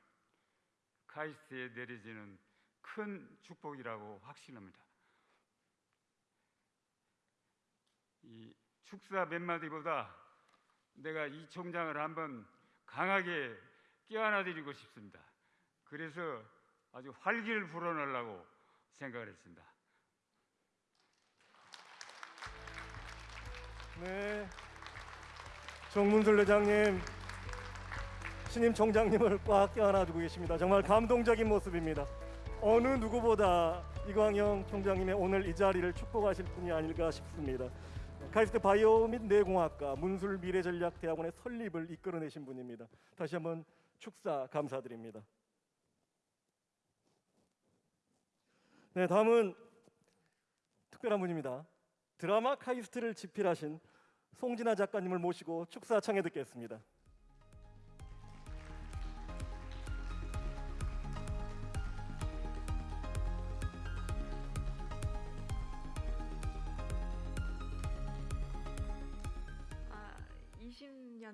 카이스트에 내려지는 큰 축복이라고 확신합니다. 이 축사 몇 마디보다 내가 이 총장을 한번 강하게 껴안아드리고 싶습니다. 그래서 아주 활기를 불어넣으려고 생각을 했습니다. 네. 정문술 회장님, 신임 총장님을 꽉 껴안아주고 계십니다. 정말 감동적인 모습입니다. 어느 누구보다 이광영 총장님의 오늘 이 자리를 축복하실 분이 아닐까 싶습니다. 카이스트 바이오 및 뇌공학과 문술 미래전략대학원의 설립을 이끌어내신 분입니다. 다시 한번 축사 감사드립니다. 네, 다음은 특별한 분입니다. 드라마 카이스트를 집필하신 송진아 작가님을 모시고 축사 청해 듣겠습니다.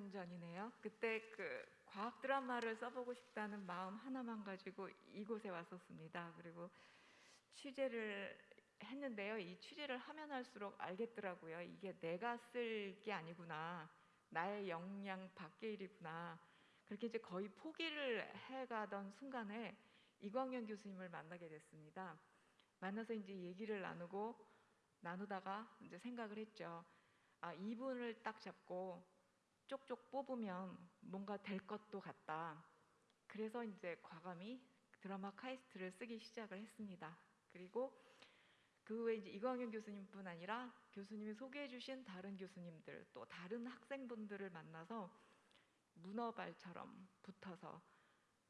년 전이네요. 그때 그 과학 드라마를 써보고 싶다는 마음 하나만 가지고 이곳에 왔었습니다. 그리고 취재를 했는데요. 이 취재를 하면 할수록 알겠더라고요. 이게 내가 쓸 게 아니구나. 나의 역량 밖의 일이구나. 그렇게 이제 거의 포기를 해가던 순간에 이광현 교수님을 만나게 됐습니다. 만나서 이제 얘기를 나누고 나누다가 이제 생각을 했죠. 아, 이분을 딱 잡고 쪽쪽 뽑으면 뭔가 될 것도 같다. 그래서 이제 과감히 드라마 카이스트를 쓰기 시작을 했습니다. 그리고 그 후에 이제 이광현 교수님뿐 아니라 교수님이 소개해 주신 다른 교수님들 또 다른 학생분들을 만나서 문어발처럼 붙어서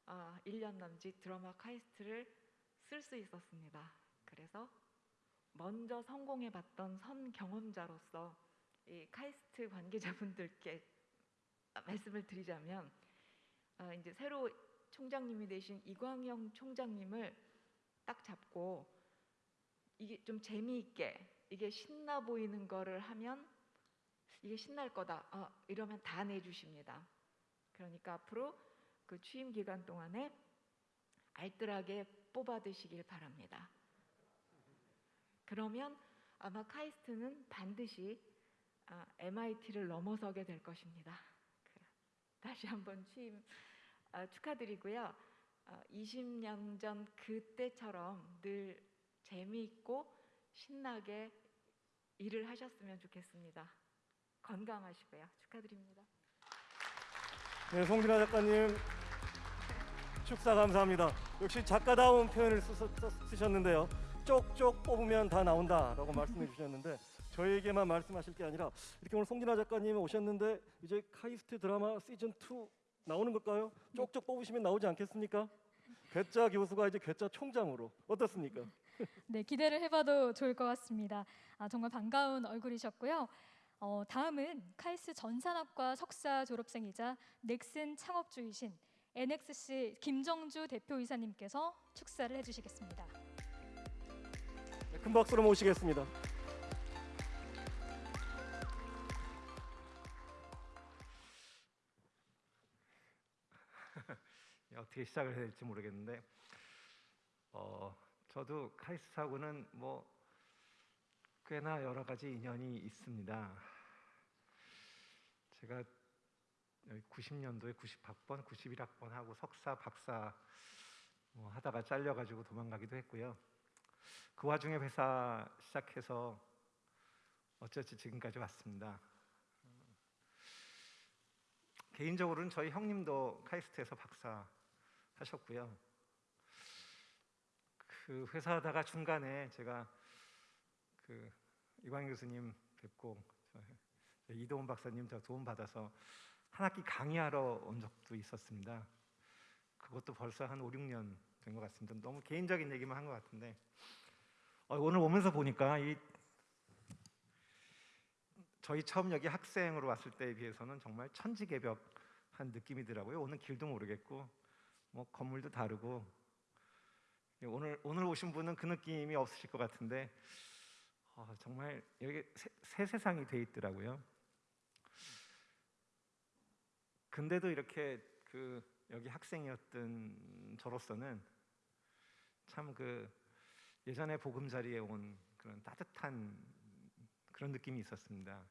아, 1년 남짓 드라마 카이스트를 쓸 수 있었습니다. 그래서 먼저 성공해 봤던 선 경험자로서 이 카이스트 관계자분들께 말씀을 드리자면 어, 이제 새로 총장님이 되신 이광영 총장님을 딱 잡고 이게 좀 재미있게 이게 신나 보이는 거를 하면 이게 신날 거다 어, 이러면 다 내주십니다. 그러니까 앞으로 그 취임 기간 동안에 알뜰하게 뽑아드시길 바랍니다. 그러면 아마 카이스트는 반드시 아, MIT를 넘어서게 될 것입니다. 그, 다시 한번 취임 아, 축하드리고요. 아, 20년 전 그때처럼 늘 재미있고 신나게 일을 하셨으면 좋겠습니다. 건강하시고요. 축하드립니다. 네, 송진아 작가님 축사 감사합니다. 역시 작가다운 표현을 쓰, 셨는데요 쪽쪽 뽑으면 다 나온다라고 말씀해 주셨는데 저에게만 말씀하실 게 아니라 이렇게 오늘 송진아 작가님이 오셨는데 이제 카이스트 드라마 시즌 2 나오는 걸까요? 쪽쪽 뽑으시면 나오지 않겠습니까? 괴짜 교수가 이제 괴짜 총장으로 어떻습니까? 네, 기대를 해봐도 좋을 것 같습니다. 아, 정말 반가운 얼굴이셨고요. 어, 다음은 카이스 전산학과 석사 졸업생이자 넥슨 창업주이신 NXC 김정주 대표이사님께서 축사를 해주시겠습니다. 네, 큰 박수로 모시겠습니다. 어떻게 시작을 해야 될지 모르겠는데 어, 저도 카이스트하고는 뭐 꽤나 여러 가지 인연이 있습니다. 제가 90년도에 90학번, 91학번 하고 석사, 박사 뭐 하다가 잘려가지고 도망가기도 했고요. 그 와중에 회사 시작해서 어쩌지 지금까지 왔습니다. 개인적으로는 저희 형님도 카이스트에서 박사 하셨고요. 그 회사 하다가 중간에 제가 그 이광희 교수님 뵙고 저 이도훈 박사님 저 도움 받아서 한 학기 강의하러 온 적도 있었습니다. 그것도 벌써 한 5, 6년 된 것 같습니다. 너무 개인적인 얘기만 한 것 같은데 어, 오늘 오면서 보니까 이 저희 처음 여기 학생으로 왔을 때에 비해서는 정말 천지개벽한 느낌이더라고요. 오는 길도 모르겠고 뭐 건물도 다르고 오늘 오늘 오신 분은 그 느낌이 없으실 것 같은데 어, 정말 여기 새, 새 세상이 돼 있더라고요. 근데도 이렇게 그 여기 학생이었던 저로서는 참 그 예전에 보금자리에 온 그런 따뜻한 그런 느낌이 있었습니다.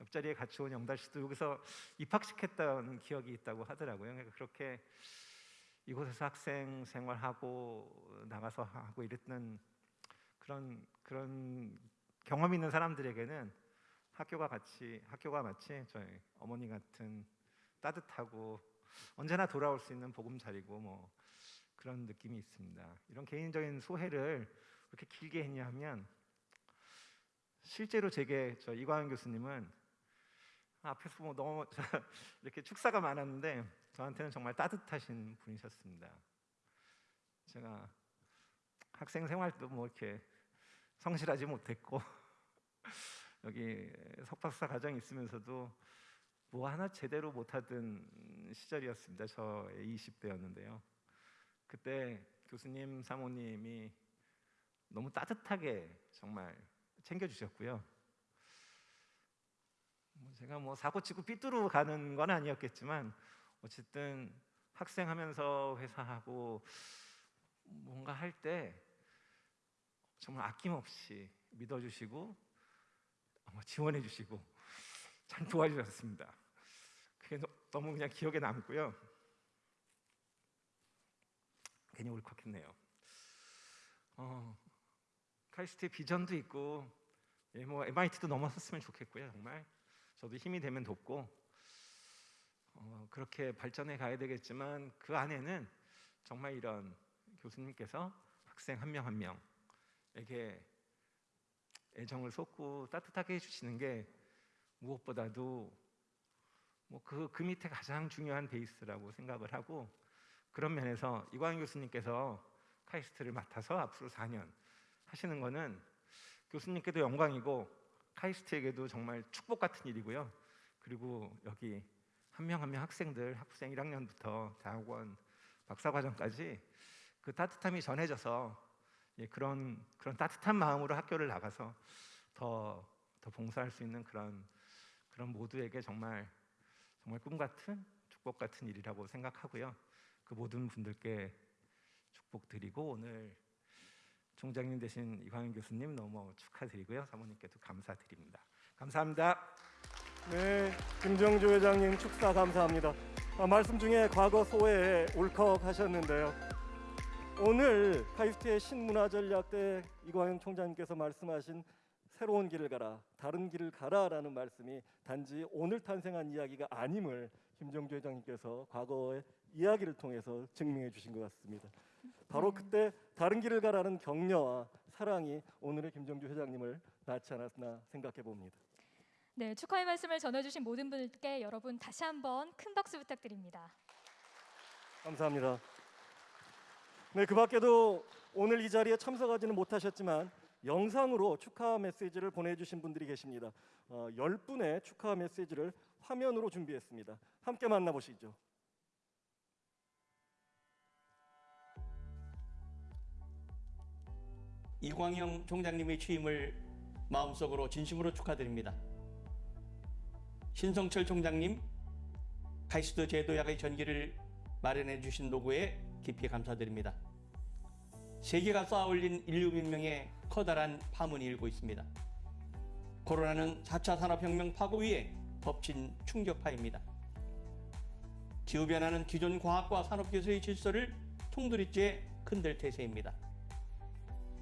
옆자리에 같이 온 영달 씨도 여기서 입학시켰던 기억이 있다고 하더라고요. 그러니까 그렇게 이곳에서 학생 생활하고 나가서 하고 이랬던 그런 그런 경험 있는 사람들에게는 학교가 같이 학교가 마치 저희 어머니 같은 따뜻하고 언제나 돌아올 수 있는 보금 자리고 뭐 그런 느낌이 있습니다. 이런 개인적인 소회를 이렇게 길게 했냐면 실제로 제게 저 이광현 교수님은 앞에서 뭐 너무 이렇게 축사가 많았는데 저한테는 정말 따뜻하신 분이셨습니다. 제가 학생 생활 도 뭐 이렇게 성실하지 못했고 여기 석박사 과정 있으면서도 뭐 하나 제대로 못하던 시절이었습니다. 저의 20대였는데요. 그때 교수님, 사모님이 너무 따뜻하게 정말 챙겨주셨고요. 뭐 제가 뭐 사고 치고 삐뚤어 가는 건 아니었겠지만 어쨌든 학생하면서 회사하고 뭔가 할 때 정말 아낌없이 믿어주시고 어, 지원해주시고 참 도와주셨습니다. 그게 너- 너무 그냥 기억에 남고요. 괜히 울컥했네요. 어, 카이스트의 비전도 있고 예, 뭐 MIT도 넘어섰으면 좋겠고요. 정말 저도 힘이 되면 돕고 어, 그렇게 발전해 가야 되겠지만 그 안에는 정말 이런 교수님께서 학생 한 명 한 명에게 애정을 쏟고 따뜻하게 해주시는 게 무엇보다도 뭐그그 밑에 가장 중요한 베이스라고 생각을 하고 그런 면에서 이광희 교수님께서 카이스트를 맡아서 앞으로 4년 하시는 거는 교수님께도 영광이고 카이스트에게도 정말 축복 같은 일이고요. 그리고 여기 한명 한 명 학생들 학생 1학년부터 대학원 박사과정까지 그 따뜻함이 전해져서 예, 그런 그런 따뜻한 마음으로 학교를 나가서 더 더 봉사할 수 있는 그런 그런 모두에게 정말 정말 꿈 같은 축복 같은 일이라고 생각하고요. 그 모든 분들께 축복 드리고 오늘 총장님 되신 이광현 교수님 너무 축하드리고요. 사모님께도 감사드립니다. 감사합니다. 네, 김정주 회장님 축사 감사합니다. 아, 말씀 중에 과거 소회에 울컥 하셨는데요. 오늘 카이스트의 신문화 전략대 이광현 총장님께서 말씀하신 새로운 길을 가라, 다른 길을 가라라는 말씀이 단지 오늘 탄생한 이야기가 아님을 김정주 회장님께서 과거의 이야기를 통해서 증명해 주신 것 같습니다. 바로 그때 다른 길을 가라는 격려와 사랑이 오늘의 김정주 회장님을 낳지 않았나 생각해 봅니다. 네, 축하의 말씀을 전해주신 모든 분들께 여러분 다시 한번 큰 박수 부탁드립니다. 감사합니다. 네, 그 밖에도 오늘 이 자리에 참석하지는 못하셨지만 영상으로 축하 메시지를 보내주신 분들이 계십니다. 어, 10분의 축하 메시지를 화면으로 준비했습니다. 함께 만나보시죠. 이광영 총장님의 취임을 마음속으로 진심으로 축하드립니다. 신성철 총장님, 카이스트 제도약의 전기를 마련해 주신 노고에 깊이 감사드립니다. 세계가 쌓아올린 인류 문명에 커다란 파문이 일고 있습니다. 코로나는 4차 산업혁명 파고 위에 덮친 충격파입니다. 기후변화는 기존 과학과 산업기술의 질서를 통두리째 흔들 태세입니다.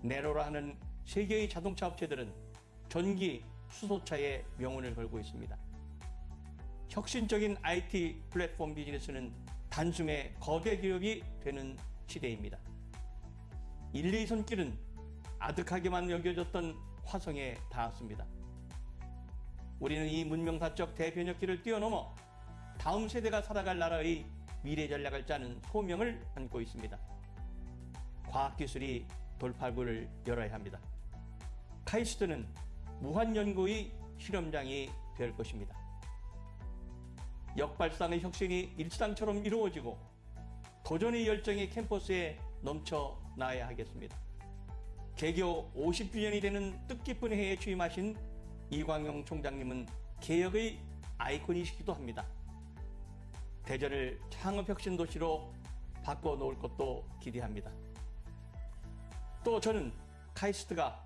네로라 하는 세계의 자동차 업체들은 전기 수소차에 명운을 걸고 있습니다. 혁신적인 IT 플랫폼 비즈니스는 단숨에 거대 기업이 되는 시대입니다. 인류의 손길은 아득하게만 여겨졌던 화성에 닿았습니다. 우리는 이 문명사적 대변혁기를 뛰어넘어 다음 세대가 살아갈 나라의 미래 전략을 짜는 소명을 안고 있습니다. 과학기술이 돌파구를 열어야 합니다. 카이스트는 무한연구의 실험장이 될 것입니다. 역발상의 혁신이 일상처럼 이루어지고 도전의 열정이 캠퍼스에 넘쳐나야 하겠습니다. 개교 50주년이 되는 뜻깊은 해에 취임하신 이광용 총장님은 개혁의 아이콘이시기도 합니다. 대전을 창업혁신 도시로 바꿔놓을 것도 기대합니다. 또 저는 카이스트가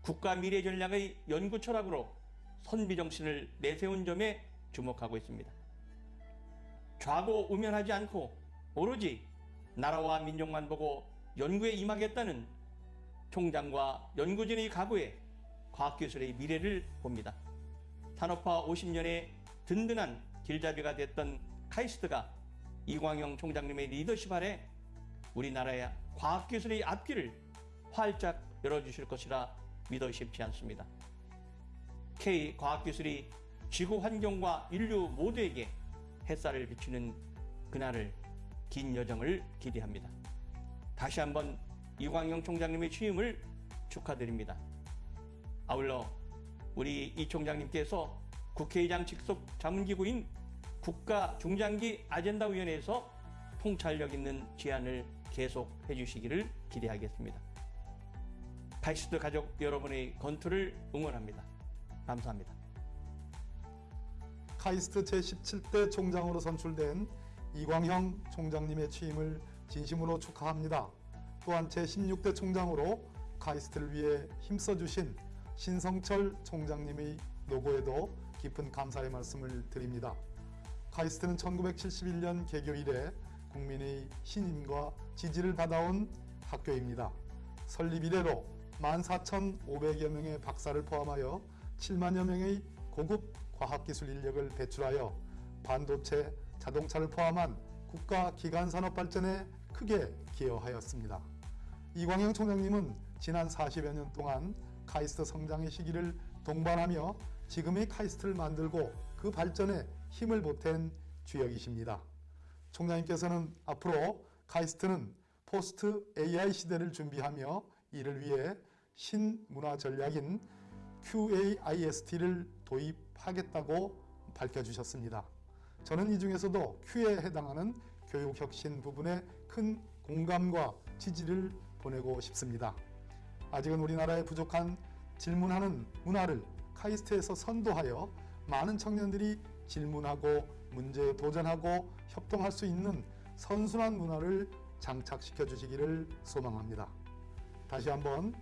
국가 미래 전략의 연구 철학으로 선비 정신을 내세운 점에 주목하고 있습니다. 좌고 우면하지 않고 오로지 나라와 민족만 보고 연구에 임하겠다는 총장과 연구진의 각오에 과학기술의 미래를 봅니다. 산업화 50년의 든든한 길잡이가 됐던 카이스트가 이광영 총장님의 리더십 아래 우리나라의 과학기술의 앞길을 활짝 열어주실 것이라 믿어 쉽지 않습니다. K 과학기술이 지구 환경과 인류 모두에게 햇살을 비추는 그날을 긴 여정을 기대합니다. 다시 한번 이광영 총장님의 취임을 축하드립니다. 아울러 우리 이 총장님께서 국회의장 직속 자문기구인 국가중장기 아젠다위원회에서 통찰력 있는 제안을 계속 해 주시기를 기대하겠습니다. 카이스트 가족 여러분의 건투를 응원합니다. 감사합니다. 카이스트 제17대 총장으로 선출된 이광형 총장님의 취임을 진심으로 축하합니다. 또한 제16대 총장으로 카이스트를 위해 힘써주신 신성철 총장님의 노고에도 깊은 감사의 말씀을 드립니다. 카이스트는 1971년 개교 이래 국민의 신임과 지지를 받아온 학교입니다. 설립 이래로 14,500여 명의 박사를 포함하여 7만여 명의 고급 과학기술 인력을 배출하여 반도체, 자동차를 포함한 국가 기간 산업 발전에 크게 기여하였습니다. 이광형 총장님은 지난 40여 년 동안 카이스트 성장의 시기를 동반하며 지금의 카이스트를 만들고 그 발전에 힘을 보탠 주역이십니다. 총장님께서는 앞으로 카이스트는 post AI 시대를 준비하며 이를 위해 신문화 전략인 QAIST를 도입하겠다고 밝혀주셨습니다. 저는 이 중에서도 Q에 해당하는 교육혁신 부분에 큰 공감과 지지를 보내고 싶습니다. 아직은 우리나라에 부족한 질문하는 문화를 카이스트에서 선도하여 많은 청년들이 질문하고 문제에 도전하고 협동할 수 있는 선순환 문화를 장착시켜 주시기를 소망합니다. 다시 한번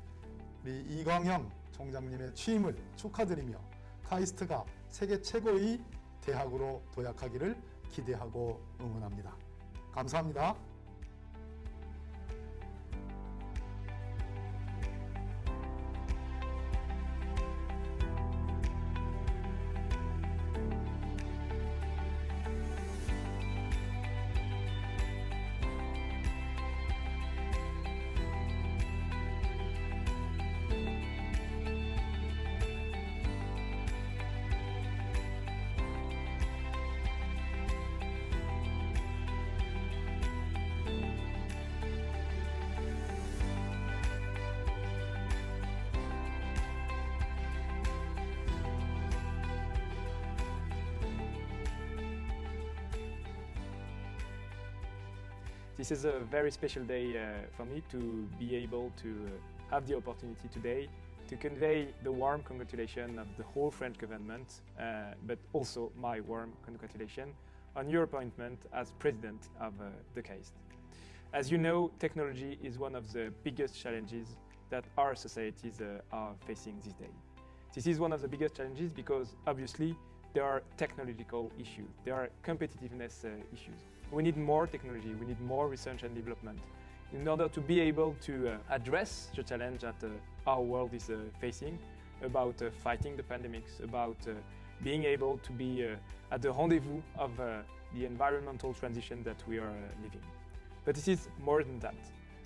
우리 이광형 총장님의 취임을 축하드리며 카이스트가 세계 최고의 대학으로 도약하기를 기대하고 응원합니다. 감사합니다. This is a very special day uh, for me to be able to uh, have the opportunity today to convey the warm congratulations of the whole French government, uh, but also my warm congratulations on your appointment as president of uh, the CAIST. As you know, technology is one of the biggest challenges that our societies uh, are facing these days. This is one of the biggest challenges because obviously there are technological issues, there are competitiveness uh, issues. We need more technology, we need more research and development in order to be able to uh, address the challenge that uh, our world is uh, facing about uh, fighting the pandemics, about uh, being able to be uh, at the rendezvous of the environmental transition that we are living. But this is more than that.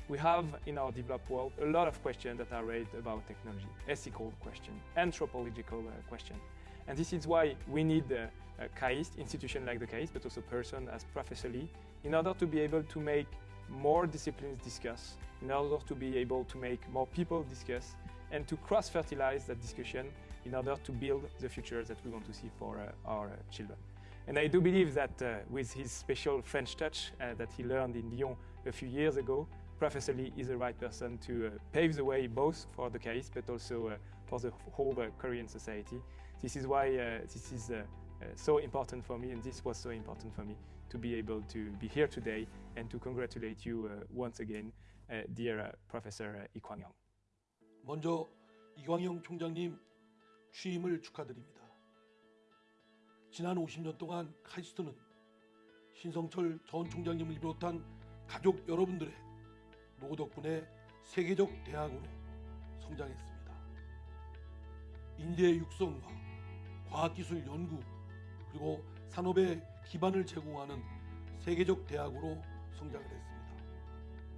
We have in our developed world a lot of questions that are raised about technology, ethical questions, anthropological questions. And this is why we need uh, a KAIST, institution like the KAIST, but also person as Professor Lee, in order to be able to make more disciplines discuss, in order to be able to make more people discuss, and to cross-fertilize that discussion in order to build the future that we want to see for uh, our uh, children. And I do believe that uh, with his special French touch uh, that he learned in Lyon a few years ago, Professor Lee is the right person to uh, pave the way both for the case but also uh, for the whole uh, Korean society. This is why uh, this is uh, uh, so important for me, and this was so important for me to be able to be here today and to congratulate you uh, once again, uh, dear uh, Professor uh, Kwang-young. 먼저 이광영 총장님 취임을 축하드립니다. 지난 50년 동안 카이스트는 신성철 전 총장님을 비롯한 가족 여러분들의 노 덕분에 세계적 대학으로 성장했습니다. 인재 육성과 과학기술 연구 그리고 산업의 기반을 제공하는 세계적 대학으로 성장을 했습니다.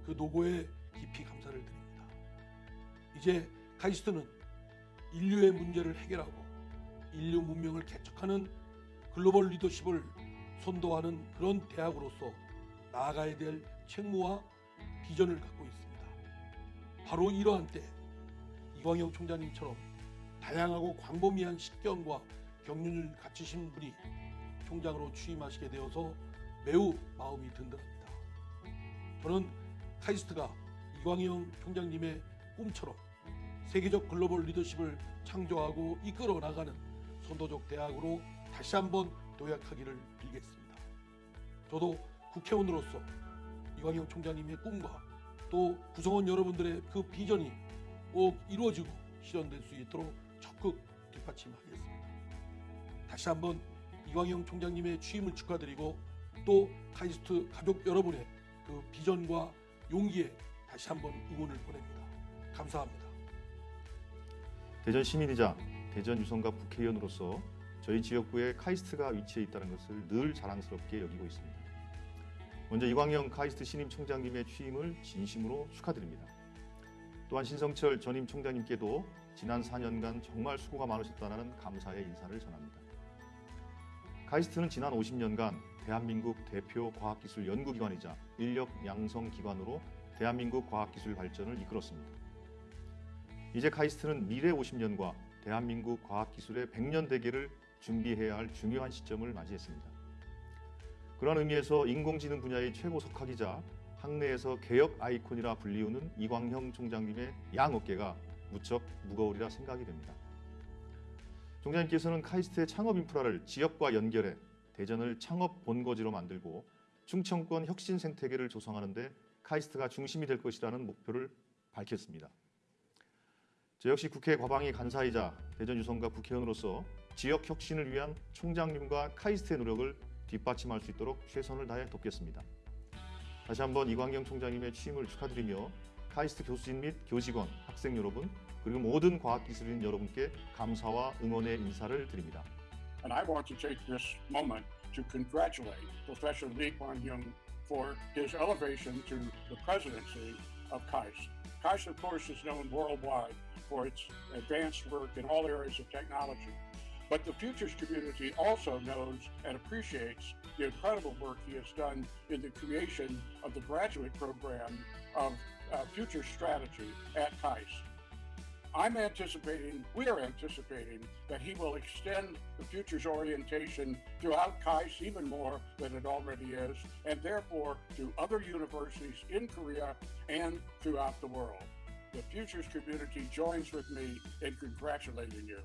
그 노고에 깊이 감사를 드립니다. 이제 카이스트는 인류의 문제를 해결하고 인류 문명을 개척하는 글로벌 리더십을 선도하는 그런 대학으로서 나아가야 될 책무와 비전을 갖고 있습니다. 바로 이러한 때 이광영 총장님처럼 다양하고 광범위한 식견과 경륜을 갖추신 분이 총장으로 취임하시게 되어서 매우 마음이 든든합니다. 저는 카이스트가 이광영 총장님의 꿈처럼 세계적 글로벌 리더십을 창조하고 이끌어 나가는 선도적 대학으로 다시 한번 도약하기를 빌겠습니다. 저도 국회의원으로서 이광영 총장님의 꿈과 또 구성원 여러분들의 그 비전이 꼭 이루어지고 실현될 수 있도록 적극 뒷받침하겠습니다. 다시 한번 이광영 총장님의 취임을 축하드리고 또 카이스트 가족 여러분의 그 비전과 용기에 다시 한번 응원을 보냅니다. 감사합니다. 대전 시민이자 대전 유성갑 국회의원으로서 저희 지역구에 카이스트가 위치해 있다는 것을 늘 자랑스럽게 여기고 있습니다. 먼저 이광영 카이스트 신임 총장님의 취임을 진심으로 축하드립니다. 또한 신성철 전임 총장님께도 지난 4년간 정말 수고가 많으셨다는 감사의 인사를 전합니다. 카이스트는 지난 50년간 대한민국 대표 과학기술 연구기관이자 인력 양성 기관으로 대한민국 과학기술 발전을 이끌었습니다. 이제 카이스트는 미래 50년과 대한민국 과학기술의 100년 대계를 준비해야 할 중요한 시점을 맞이했습니다. 그런 의미에서 인공지능 분야의 최고 석학이자 학내에서 개혁 아이콘이라 불리우는 이광형 총장님의 양 어깨가 무척 무거우리라 생각이 됩니다. 총장님께서는 카이스트의 창업 인프라를 지역과 연결해 대전을 창업 본거지로 만들고 충청권 혁신 생태계를 조성하는 데 카이스트가 중심이 될 것이라는 목표를 밝혔습니다. 저 역시 국회 과방위 간사이자 대전 유성갑 국회의원으로서 지역 혁신을 위한 총장님과 카이스트의 노력을 뒷받침할 수 있도록 최선을 다해 돕겠습니다. 다시 한번 이광경 총장님의 취임을 축하드리며 카이스트 교수진 및 교직원, 학생 여러분 그리고 모든 과학기술인 여러분께 감사와 응원의 인사를 드립니다. And I want to take this moment to congratulate Professor Lee Kuan-yeung for his elevation to the presidency of KAIST. KAIST, of course, is known worldwide for its advanced work in all areas of technology. But the futures community also knows and appreciates the incredible work he has done in the creation of the graduate program of uh, future strategy at KAIST. I'm anticipating, we are anticipating that he will extend the futures orientation throughout KAIST even more than it already is, and therefore to other universities in Korea and throughout the world. The futures community joins with me in congratulating you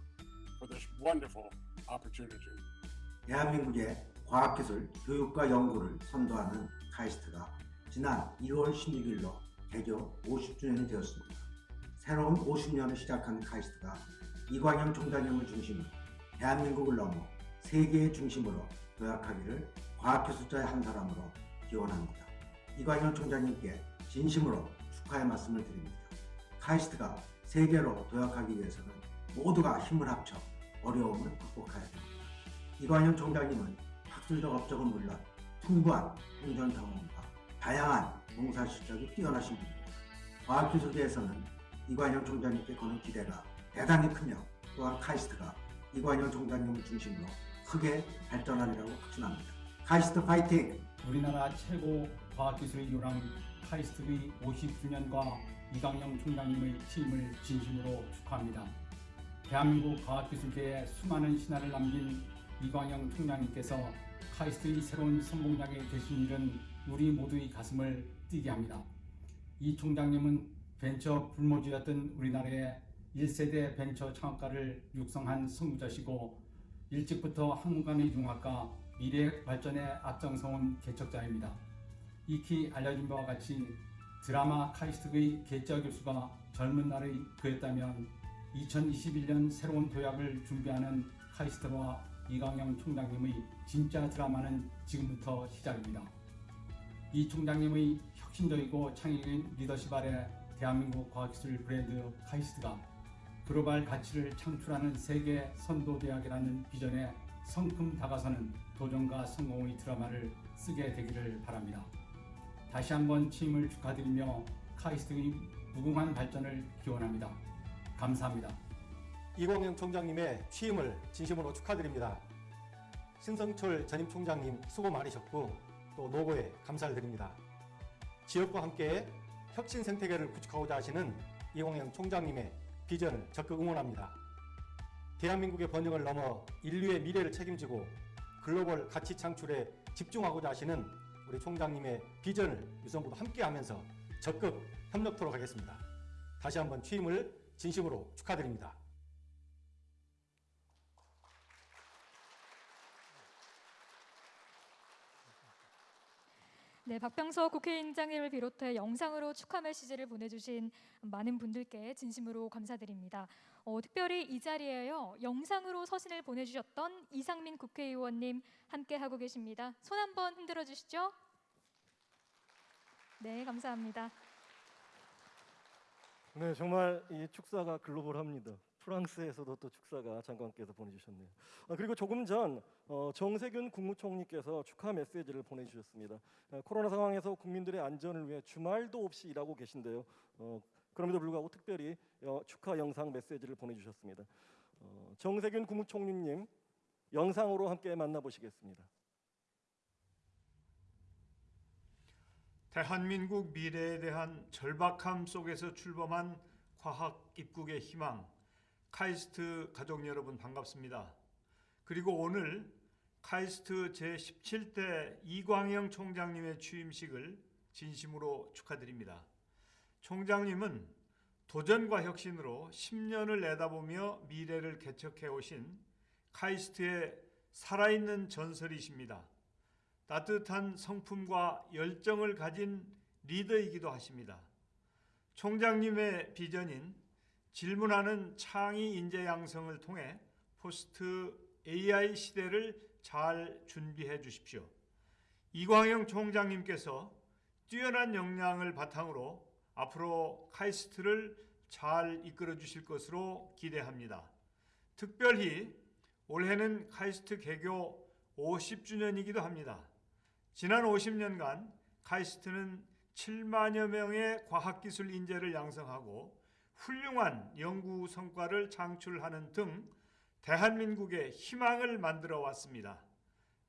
for this wonderful opportunity. 대한민국의 과학기술, 교육과 연구를 선도하는 카이스트가 지난 2월 16일로 개교 50주년이 되었습니다. 새로운 50년을 시작한 카이스트가 이광영 총장님을 중심으로 대한민국을 넘어 세계의 중심으로 도약하기를 과학기술자의 한 사람으로 기원합니다. 이광영 총장님께 진심으로 축하의 말씀을 드립니다. 카이스트가 세계로 도약하기 위해서는 모두가 힘을 합쳐 어려움을 극복해야 합니다. 이광영 총장님은 학술적 업적은 물론 풍부한 행정 경험과 다양한 봉사 실력이 뛰어나신 분입니다. 과학기술계에서는 이관영 총장님께 거는 기대가 대단히 크며 또한 카이스트가 이관영 총장님을 중심으로 크게 발전하리라고 확신합니다. 카이스트 파이팅! 우리나라 최고 과학기술 요람 카이스트의 50주년과 이광영 총장님의 취임을 진심으로 축하합니다. 대한민국 과학기술계에 수많은 신화를 남긴 이광영 총장님께서 카이스트의 새로운 선봉장에 되신 일은 우리 모두의 가슴을 뛰게 합니다. 이 총장님은 벤처 불모지였던 우리나라의 1세대 벤처 창업가를 육성한 선구자시고 일찍부터 한국관의 융합과 미래 발전에 앞장서온 개척자입니다. 익히 알려진 바와 같이 드라마 카이스트의 개짜 교수가 젊은 날의 그였다면 2021년 새로운 도약을 준비하는 카이스트와 이광영 총장님의 진짜 드라마는 지금부터 시작입니다. 이 총장님의 혁신적이고 창의적인 리더십 아래 대한민국 과학기술 브랜드 카이스트가 글로벌 가치를 창출하는 세계 선도 대학이라는 비전에 성큼 다가서는 도전과 성공의 드라마를 쓰게 되기를 바랍니다. 다시 한번 취임을 축하드리며 카이스트의 무궁한 발전을 기원합니다. 감사합니다. 이광영 총장님의 취임을 진심으로 축하드립니다. 신성철 전임 총장님 수고 많으셨고 또 노고에 감사를 드립니다. 지역과 함께 혁신 생태계를 구축하고자 하시는 이광영 총장님의 비전을 적극 응원합니다. 대한민국의 번영을 넘어 인류의 미래를 책임지고 글로벌 가치 창출에 집중하고자 하시는 우리 총장님의 비전을 유성부도 함께하면서 적극 협력토록 하겠습니다. 다시 한번 취임을 진심으로 축하드립니다. 네, 박병석 국회의장님을 비롯해 영상으로 축하 메시지를 보내주신 많은 분들께 진심으로 감사드립니다. 어, 특별히 이 자리에요 영상으로 서신을 보내주셨던 이상민 국회의원님 함께 하고 계십니다. 손 한번 흔들어 주시죠. 네, 감사합니다. 네, 정말 이 축사가 글로벌합니다. 프랑스에서도 또 축사가 장관께서 보내주셨네요. 아, 그리고 조금 전 어, 정세균 국무총리께서 축하 메시지를 보내주셨습니다. 아, 코로나 상황에서 국민들의 안전을 위해 주말도 없이 일하고 계신데요. 어, 그럼에도 불구하고 특별히 어, 축하 영상 메시지를 보내주셨습니다. 어, 정세균 국무총리님 영상으로 함께 만나보시겠습니다. 대한민국 미래에 대한 절박함 속에서 출범한 과학 입국의 희망 카이스트 가족 여러분 반갑습니다. 그리고 오늘 카이스트 제17대 이광영 총장님의 취임식을 진심으로 축하드립니다. 총장님은 도전과 혁신으로 10년을 내다보며 미래를 개척해 오신 카이스트의 살아있는 전설이십니다. 따뜻한 성품과 열정을 가진 리더이기도 하십니다. 총장님의 비전인 질문하는 창의 인재 양성을 통해 포스트 AI 시대를 잘 준비해 주십시오. 이광영 총장님께서 뛰어난 역량을 바탕으로 앞으로 카이스트를 잘 이끌어 주실 것으로 기대합니다. 특별히 올해는 카이스트 개교 50주년이기도 합니다. 지난 50년간 카이스트는 7만여 명의 과학기술 인재를 양성하고 훌륭한 연구 성과를 창출하는 등 대한민국의 희망을 만들어 왔습니다.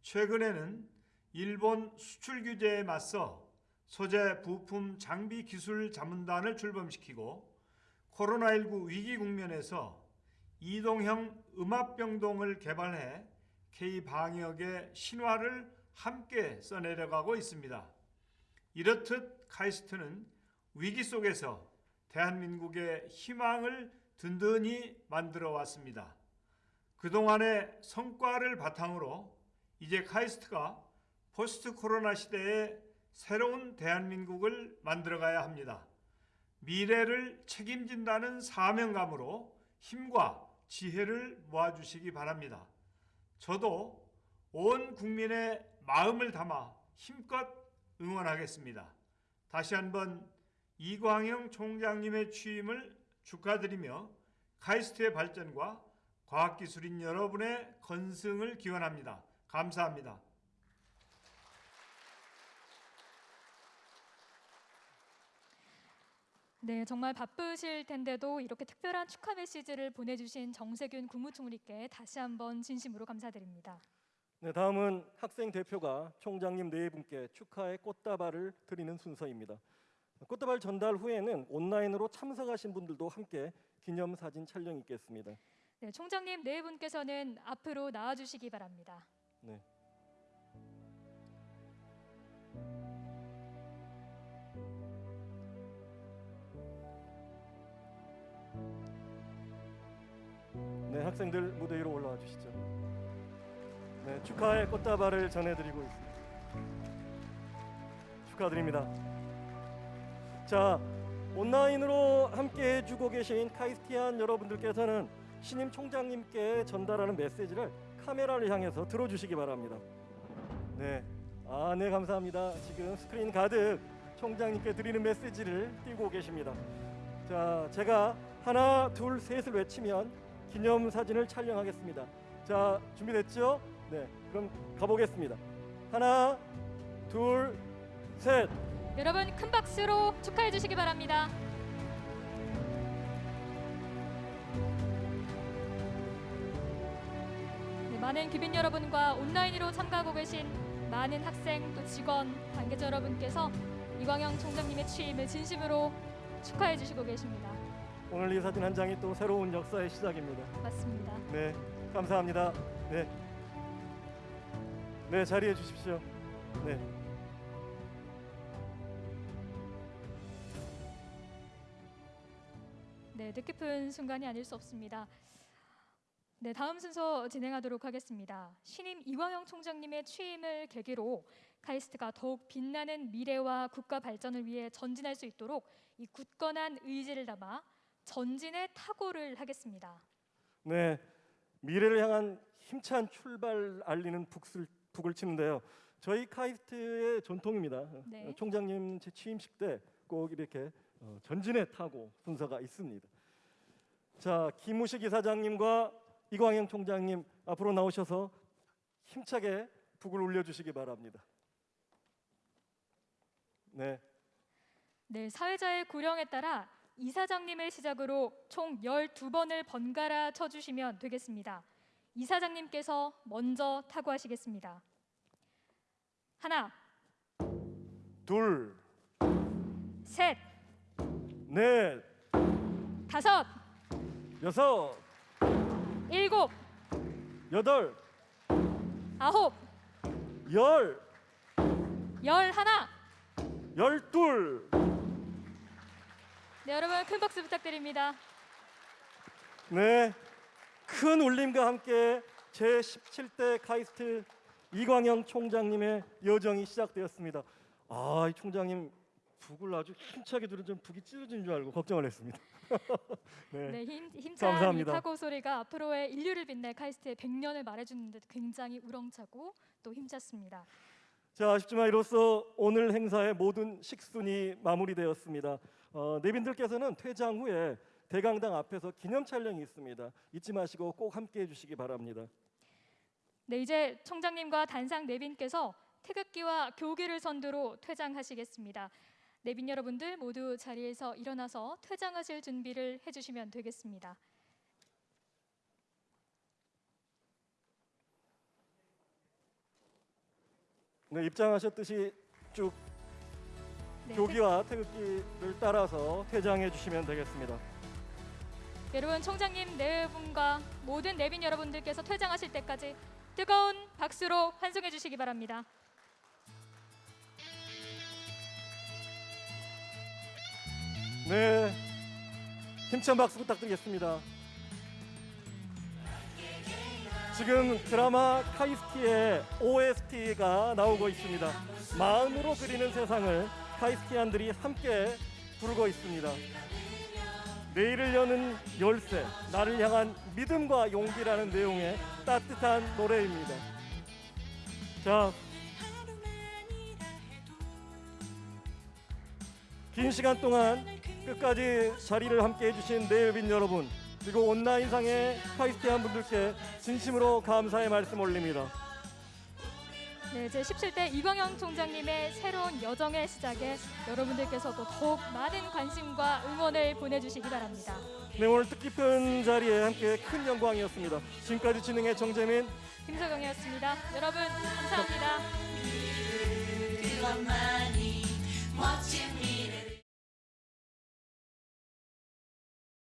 최근에는 일본 수출 규제에 맞서 소재, 부품, 장비 기술 자문단을 출범시키고 코로나19 위기 국면에서 이동형 음압병동을 개발해 K 방역의 신화를 함께 써내려가고 있습니다. 이렇듯 카이스트는 위기 속에서 대한민국의 희망을 든든히 만들어 왔습니다. 그동안의 성과를 바탕으로 이제 카이스트가 포스트 코로나 시대에 새로운 대한민국을 만들어가야 합니다. 미래를 책임진다는 사명감으로 힘과 지혜를 모아주시기 바랍니다. 저도 온 국민의 마음을 담아 힘껏 응원하겠습니다. 다시 한번 이광영 총장님의 취임을 축하드리며 카이스트의 발전과 과학기술인 여러분의 건승을 기원합니다. 감사합니다. 네, 정말 바쁘실 텐데도 이렇게 특별한 축하 메시지를 보내주신 정세균 국무총리께 다시 한번 진심으로 감사드립니다. 네, 다음은 학생 대표가 총장님 네 분께 축하의 꽃다발을 드리는 순서입니다. 꽃다발 전달 후에는 온라인으로 참석하신 분들도 함께 기념 사진 촬영이 있겠습니다. 네, 총장님 네 분께서는 앞으로 나와주시기 바랍니다. 네. 네, 학생들 무대 위로 올라와 주시죠. 네, 축하의 꽃다발을 전해드리고 있습니다. 축하드립니다. 자, 온라인으로 함께 해주고 계신 카이스티안 여러분들께서는 신임 총장님께 전달하는 메시지를 카메라를 향해서 들어주시기 바랍니다. 네, 아, 네 감사합니다. 지금 스크린 가득 총장님께 드리는 메시지를 띄고 계십니다. 자, 제가 하나, 둘, 셋을 외치면 기념 사진을 촬영하겠습니다. 자, 준비됐죠? 네, 그럼 가보겠습니다. 하나, 둘, 셋. 여러분 큰 박수로 축하해 주시기 바랍니다. 네, 많은 귀빈 여러분과 온라인으로 참가하고 계신 많은 학생 또 직원 관계자 여러분께서 이광영 총장님의 취임을 진심으로 축하해 주시고 계십니다. 오늘 이 사진 한 장이 또 새로운 역사의 시작입니다. 맞습니다. 네, 감사합니다. 네, 네 자리해 주십시오. 네. 네, 뜻깊은 순간이 아닐 수 없습니다. 네, 다음 순서 진행하도록 하겠습니다. 신임 이광영 총장님의 취임을 계기로 카이스트가 더욱 빛나는 미래와 국가 발전을 위해 전진할 수 있도록 이 굳건한 의지를 담아 전진의 타고를 하겠습니다. 네, 미래를 향한 힘찬 출발 알리는 북을, 북을 치는데요. 저희 카이스트의 전통입니다. 네. 어, 총장님 제 취임식 때 꼭 이렇게 어, 전진에 타고 순서가 있습니다. 자, 김우식 이사장님과 이광영 총장님 앞으로 나오셔서 힘차게 북을 올려주시기 바랍니다. 네. 네, 사회자의 구령에 따라 이사장님을 시작으로 총 12번을 번갈아 쳐주시면 되겠습니다. 이사장님께서 먼저 타고하시겠습니다. 하나, 둘, 셋, 넷, 다섯, 여섯, 일곱, 여덟, 아홉, 열, 열 하나. 열둘. 네, 여러분 큰 박수 부탁드립니다. 네, 큰 울림과 함께 제 17대 카이스트 이광영 총장님의 여정이 시작되었습니다. 아, 이 총장님 북을 아주 힘차게 들은 좀 북이 찢어진 줄 알고 걱정을 했습니다. 네, 네, 힘, 힘찬 이 감사합니다. 타고 소리가 앞으로의 인류를 빛낼 카이스트의 100년을 말해주는데 굉장히 우렁차고 또 힘찼습니다. 자, 아쉽지만 이로써 오늘 행사의 모든 식순이 마무리되었습니다. 어, 내빈들께서는 퇴장 후에 대강당 앞에서 기념 촬영이 있습니다. 잊지 마시고 꼭 함께해 주시기 바랍니다. 네, 이제 총장님과 단상 내빈께서 태극기와 교기를 선두로 퇴장하시겠습니다. 내빈 여러분들 모두 자리에서 일어나서 퇴장하실 준비를 해주시면 되겠습니다. 네, 입장하셨듯이 쭉 네, 교기와 태극기를 따라서 퇴장해 주시면 되겠습니다. 여러분 총장님 네 분과 모든 내빈 여러분들께서 퇴장하실 때까지 뜨거운 박수로 환송해 주시기 바랍니다. 네, 힘찬 박수 부탁드리겠습니다. 지금 드라마 카이스티의 OST가 나오고 있습니다. 마음으로 그리는 세상을 카이스티안들이 함께 부르고 있습니다. 내일을 여는 열쇠, 나를 향한 믿음과 용기라는 내용의 따뜻한 노래입니다. 자, 긴 시간 동안 끝까지 자리를 함께 해주신 내빈 여러분 그리고 온라인상의 카이스티안 분들께 진심으로 감사의 말씀 올립니다. 네, 제 17대 이광영 총장님의 새로운 여정의 시작에 여러분들께서도 더욱 많은 관심과 응원을 보내주시기 바랍니다. 네, 오늘 뜻깊은 자리에 함께 큰 영광이었습니다. 지금까지 진행의 정재민, 김서경이었습니다. 여러분 감사합니다. 그것만